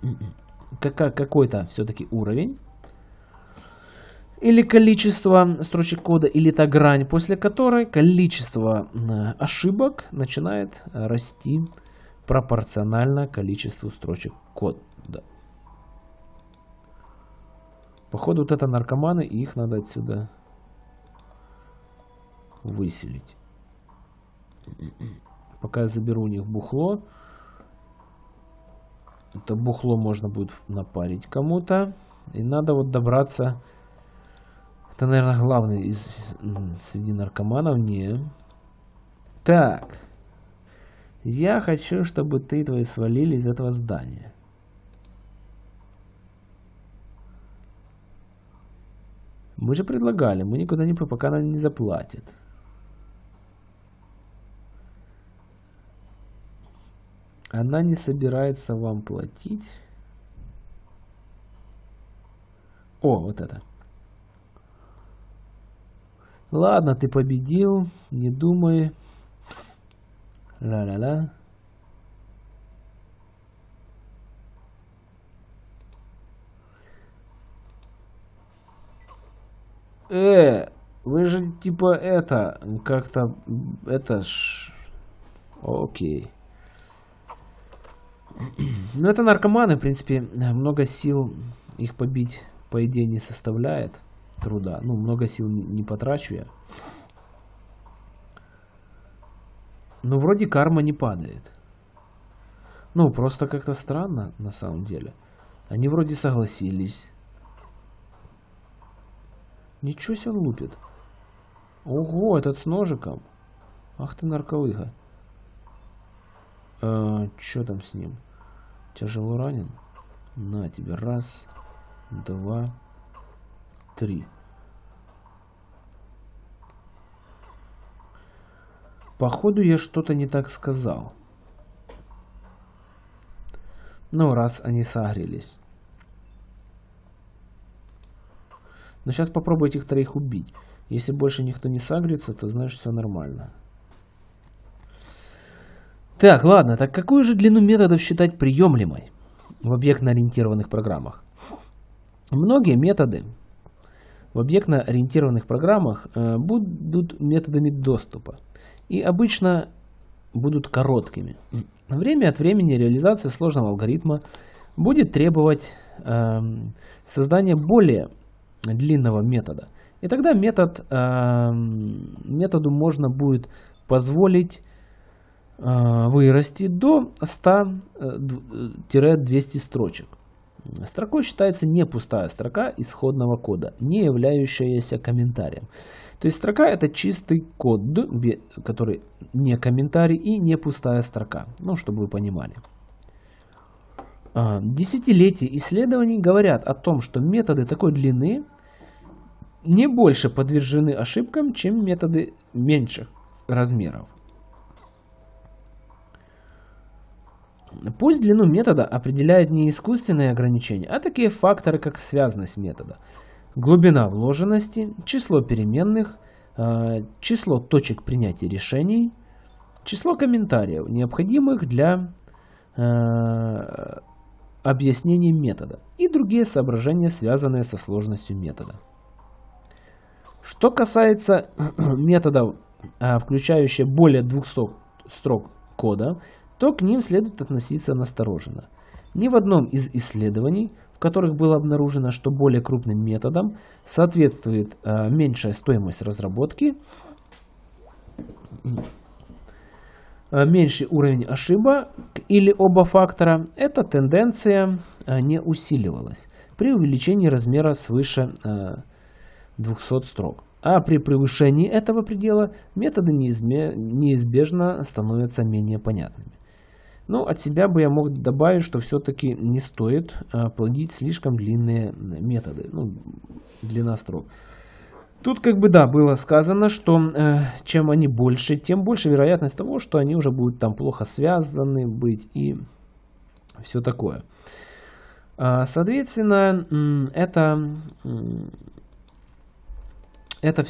S1: какой-то все-таки уровень или количество строчек кода, или та грань, после которой количество ошибок начинает расти пропорционально количеству строчек кода. Походу вот это наркоманы, и их надо отсюда выселить. Пока я заберу у них бухло. Это бухло можно будет напарить кому-то. И надо вот добраться... Это, наверное, главный из среди наркоманов. Не. Так. Я хочу, чтобы ты твои свалили из этого здания. Мы же предлагали, мы никуда не пока она не заплатит. Она не собирается вам платить. О, вот это. Ладно, ты победил, не думай. Ла-ла-ла. Э, вы же типа это, как-то, это ж... Окей. Ну это наркоманы, в принципе, много сил их побить, по идее, не составляет труда. Ну, много сил не, потрачу я. Ну, вроде карма не падает. Ну, просто как-то странно, на самом деле. Они вроде согласились. Ничего себе он лупит. Ого, этот с ножиком. Ах ты нарколыга. А, что там с ним? Тяжело ранен? На тебе. Раз, два, три. Походу я что-то не так сказал. Ну, раз они согрелись. Но сейчас попробую этих троих убить. Если больше никто не сагрится, то значит все нормально. Так, ладно, так какую же длину методов считать приемлемой в объектно-ориентированных программах? Многие методы в объектно-ориентированных программах э, будут методами доступа и обычно будут короткими. Время от времени реализация сложного алгоритма будет требовать э, создания более длинного метода. И тогда метод, э, методу можно будет позволить вырасти до 100-200 строчек. Строкой считается не пустая строка исходного кода, не являющаяся комментарием. То есть строка это чистый код, который не комментарий и не пустая строка. Ну, чтобы вы понимали. А, десятилетия исследований говорят о том, что методы такой длины не больше подвержены ошибкам, чем методы меньших размеров. Пусть длину метода определяет не искусственные ограничения, а такие факторы, как связность метода, глубина вложенности, число переменных, а, число точек принятия решений, число комментариев, необходимых для а, объяснения метода и другие соображения, связанные со сложностью метода. Что касается методов, а, включающих более 200 строк кода, то к ним следует относиться настороженно. Ни в одном из исследований, в которых было обнаружено, что более крупным методам соответствует э, меньшая стоимость разработки, э, меньший уровень ошибок или оба фактора, эта тенденция э, не усиливалась при увеличении размера свыше э, 200 строк. А при превышении этого предела методы неизбежно становятся менее понятными. Ну, от себя бы я мог добавить, что все-таки не стоит а, плодить слишком длинные методы, ну, длина строк. Тут как бы да, было сказано, что э, чем они больше, тем больше вероятность того, что они уже будут там плохо связаны быть и все такое. А, соответственно, это, это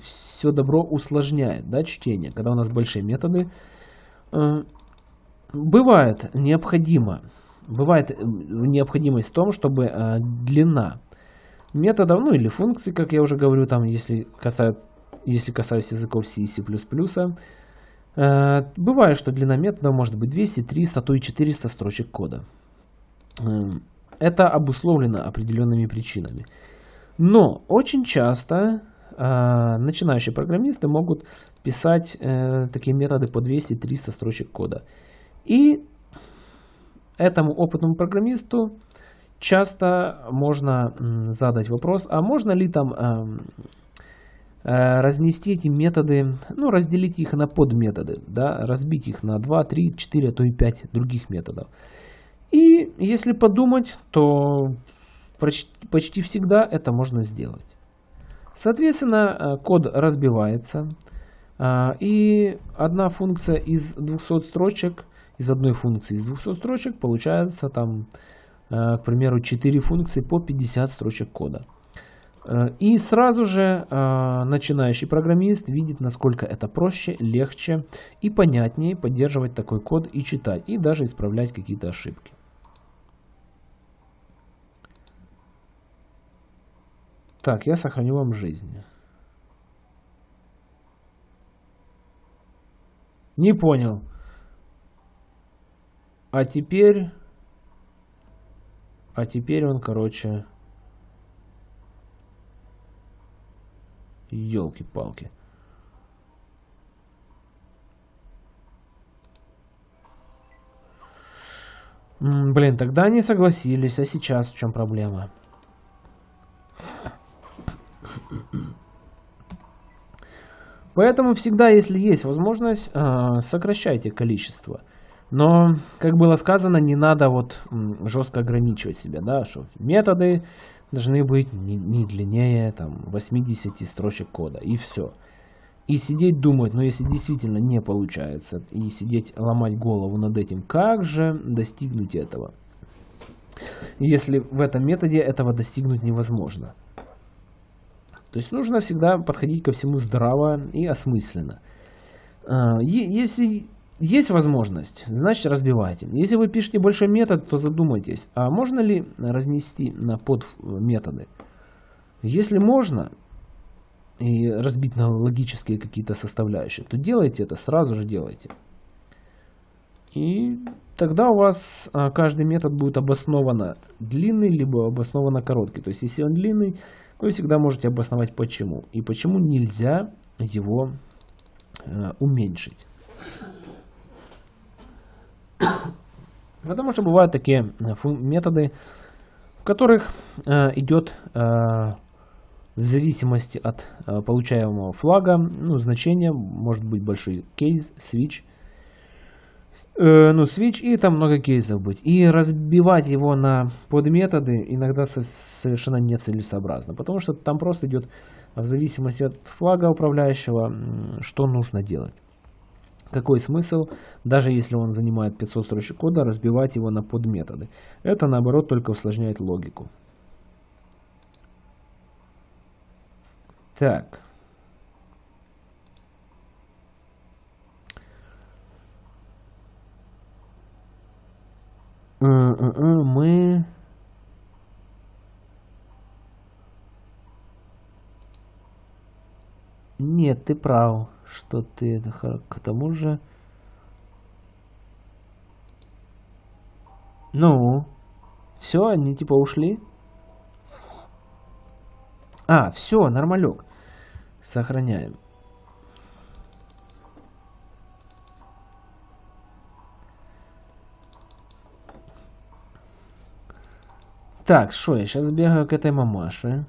S1: все добро усложняет да, чтение, когда у нас большие методы. Э, Бывает необходимо, бывает э, необходимость в том, чтобы э, длина методов, ну или функций, как я уже говорю, там, если касается, если касаюсь языков C и C++, э, бывает, что длина метода может быть 200, 300, а то и 400 строчек кода. Э, это обусловлено определенными причинами. Но очень часто э, начинающие программисты могут писать э, такие методы по 200-300 строчек кода. И этому опытному программисту часто можно задать вопрос, а можно ли там эм, э, разнести эти методы, ну, разделить их на подметоды, да, разбить их на 2, 3, 4, а то и 5 других методов. И если подумать, то почти, всегда это можно сделать. Соответственно, код разбивается. И одна функция из 200 строчек, из одной функции из 200 строчек получается там, к примеру, 4 функции по 50 строчек кода. Э, и сразу же э, начинающий программист видит, насколько это проще, легче и понятнее поддерживать такой код и читать, и даже исправлять какие-то ошибки. Так, я сохраню вам жизнь. Не понял. А теперь... А теперь он, короче... Елки-палки. Блин, тогда они согласились, а сейчас в чем проблема? Поэтому всегда, если есть возможность, а, сокращайте количество. Но, как было сказано, не надо вот жестко ограничивать себя, да, что методы должны быть не, не длиннее там, 80 строчек кода. И все. И сидеть думать, но ну, если действительно не получается, и сидеть ломать голову над этим, как же достигнуть этого? Если в этом методе этого достигнуть невозможно. То есть нужно всегда подходить ко всему здраво и осмысленно. А, если есть возможность, значит разбивайте. Если вы пишете большой метод, то задумайтесь, а можно ли разнести на подметоды? Если можно, и разбить на логические какие-то составляющие, то делайте это, сразу же делайте. И тогда у вас а, каждый метод будет обоснованно длинный, либо обоснованно короткий. То есть если он длинный, вы всегда можете обосновать почему. И почему нельзя его а, уменьшить. Потому что бывают такие э, методы, в которых э, идет э, в зависимости от э, получаемого флага, ну, значение, может быть большой кейс, switch, э, ну, switch, и там много кейсов быть. И разбивать его на подметоды иногда совершенно нецелесообразно, потому что там просто идет в зависимости от флага управляющего, что нужно делать. Какой смысл, даже если он занимает 500 строчек кода, разбивать его на подметоды? Это наоборот только усложняет логику. Так. Мы... Нет, ты прав что ты к тому же... Ну, все, они типа ушли. А, все, нормалек. Сохраняем. Так, что, я сейчас бегаю к этой мамаше.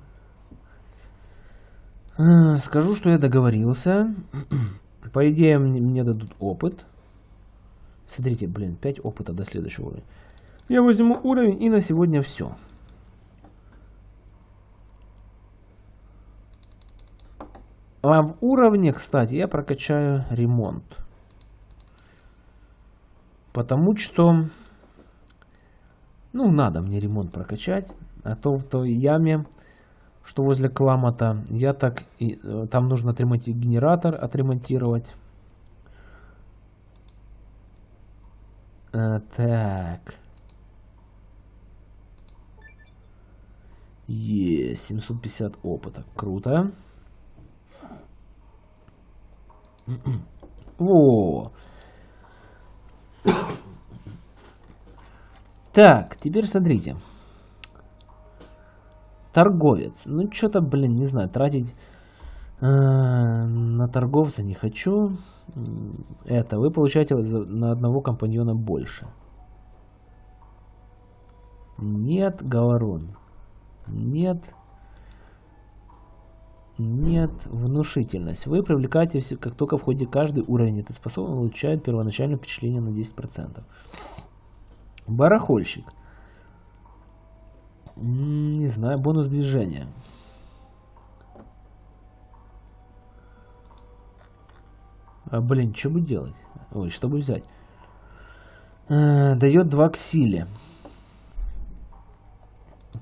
S1: Скажу, что я договорился. По идее, мне, мне дадут опыт. Смотрите, блин, 5 опыта до следующего уровня. Я возьму уровень и на сегодня все. А в уровне, кстати, я прокачаю ремонт. Потому что, ну, надо мне ремонт прокачать. А то в той яме что возле Кламата. Я так и э, там нужно отремонтировать генератор, отремонтировать. А, так. Есть 750 опыта. Круто. О. Так, теперь смотрите. Торговец. Ну, что-то, блин, не знаю, тратить э, на торговца не хочу. Это, вы получаете на одного компаньона больше. Нет, Говорун. Нет. Нет, внушительность. Вы привлекаете все, как только в ходе каждый уровень этой способности улучшает первоначальное впечатление на 10%. Барахольщик. Не знаю, бонус движения. А, блин, что бы делать? Ой, что бы взять? А, дает два к силе.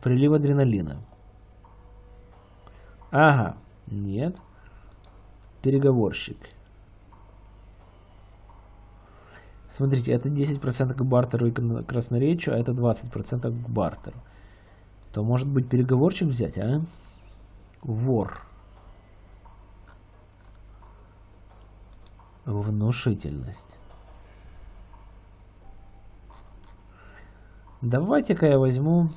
S1: Прилив адреналина. Ага, нет. Переговорщик. Смотрите, это 10% к бартеру и красноречию, а это 20% к бартеру. То может быть переговорщик взять, а? Вор. Внушительность. Давайте-ка я возьму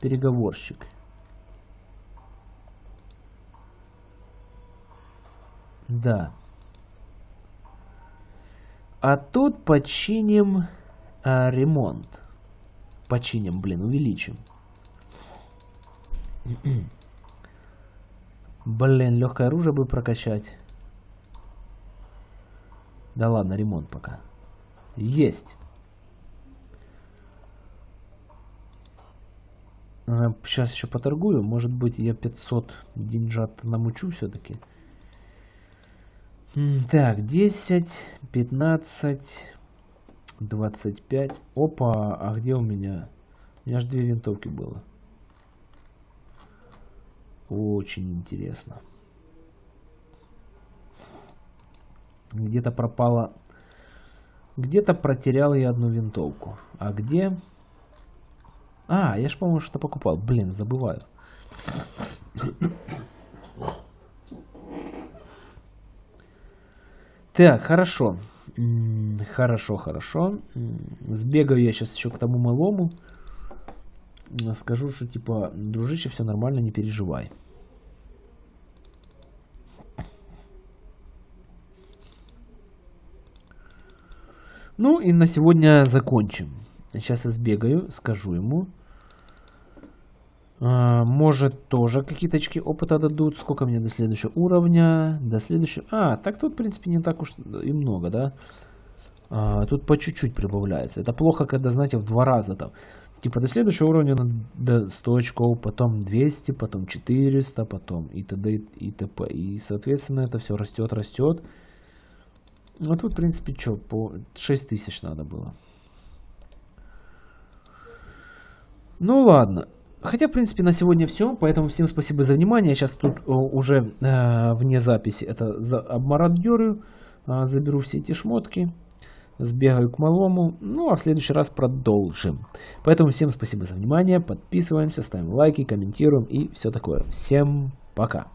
S1: переговорщик. Да. А тут починим а, ремонт. Починим, блин, увеличим. Блин, легкое оружие бы прокачать. Да ладно, ремонт пока. Есть. Сейчас еще поторгую. Может быть, я 500 деньжат намучу все-таки. Так, 10, 15, 25. Опа, а где у меня? У меня же две винтовки было. Очень интересно. Где-то пропала... Где-то протерял я одну винтовку. А где? А, я же, по-моему, что покупал. Блин, забываю. Так, хорошо. Хорошо, хорошо. Сбегаю я сейчас еще к тому малому. Скажу, что типа, дружище, все нормально, не переживай. Ну и на сегодня закончим. Сейчас я сбегаю, скажу ему. А, может тоже какие-то очки опыта дадут. Сколько мне до следующего уровня? До следующего... А, так тут в принципе не так уж и много, да? А, тут по чуть-чуть прибавляется. Это плохо, когда, знаете, в два раза там. Типа до следующего уровня до 100 очков, потом 200, потом 400, потом и т.д. и т.п. И, соответственно, это все растет, растет. Ну, тут, в принципе, что, по 6000 надо было. Ну, ладно. Хотя, в принципе, на сегодня все. Поэтому всем спасибо за внимание. Сейчас тут уже э, вне записи это за обмародерю. Э, заберу все эти шмотки. Сбегаю к малому. Ну, а в следующий раз продолжим. Поэтому всем спасибо за внимание. Подписываемся, ставим лайки, комментируем и все такое. Всем пока.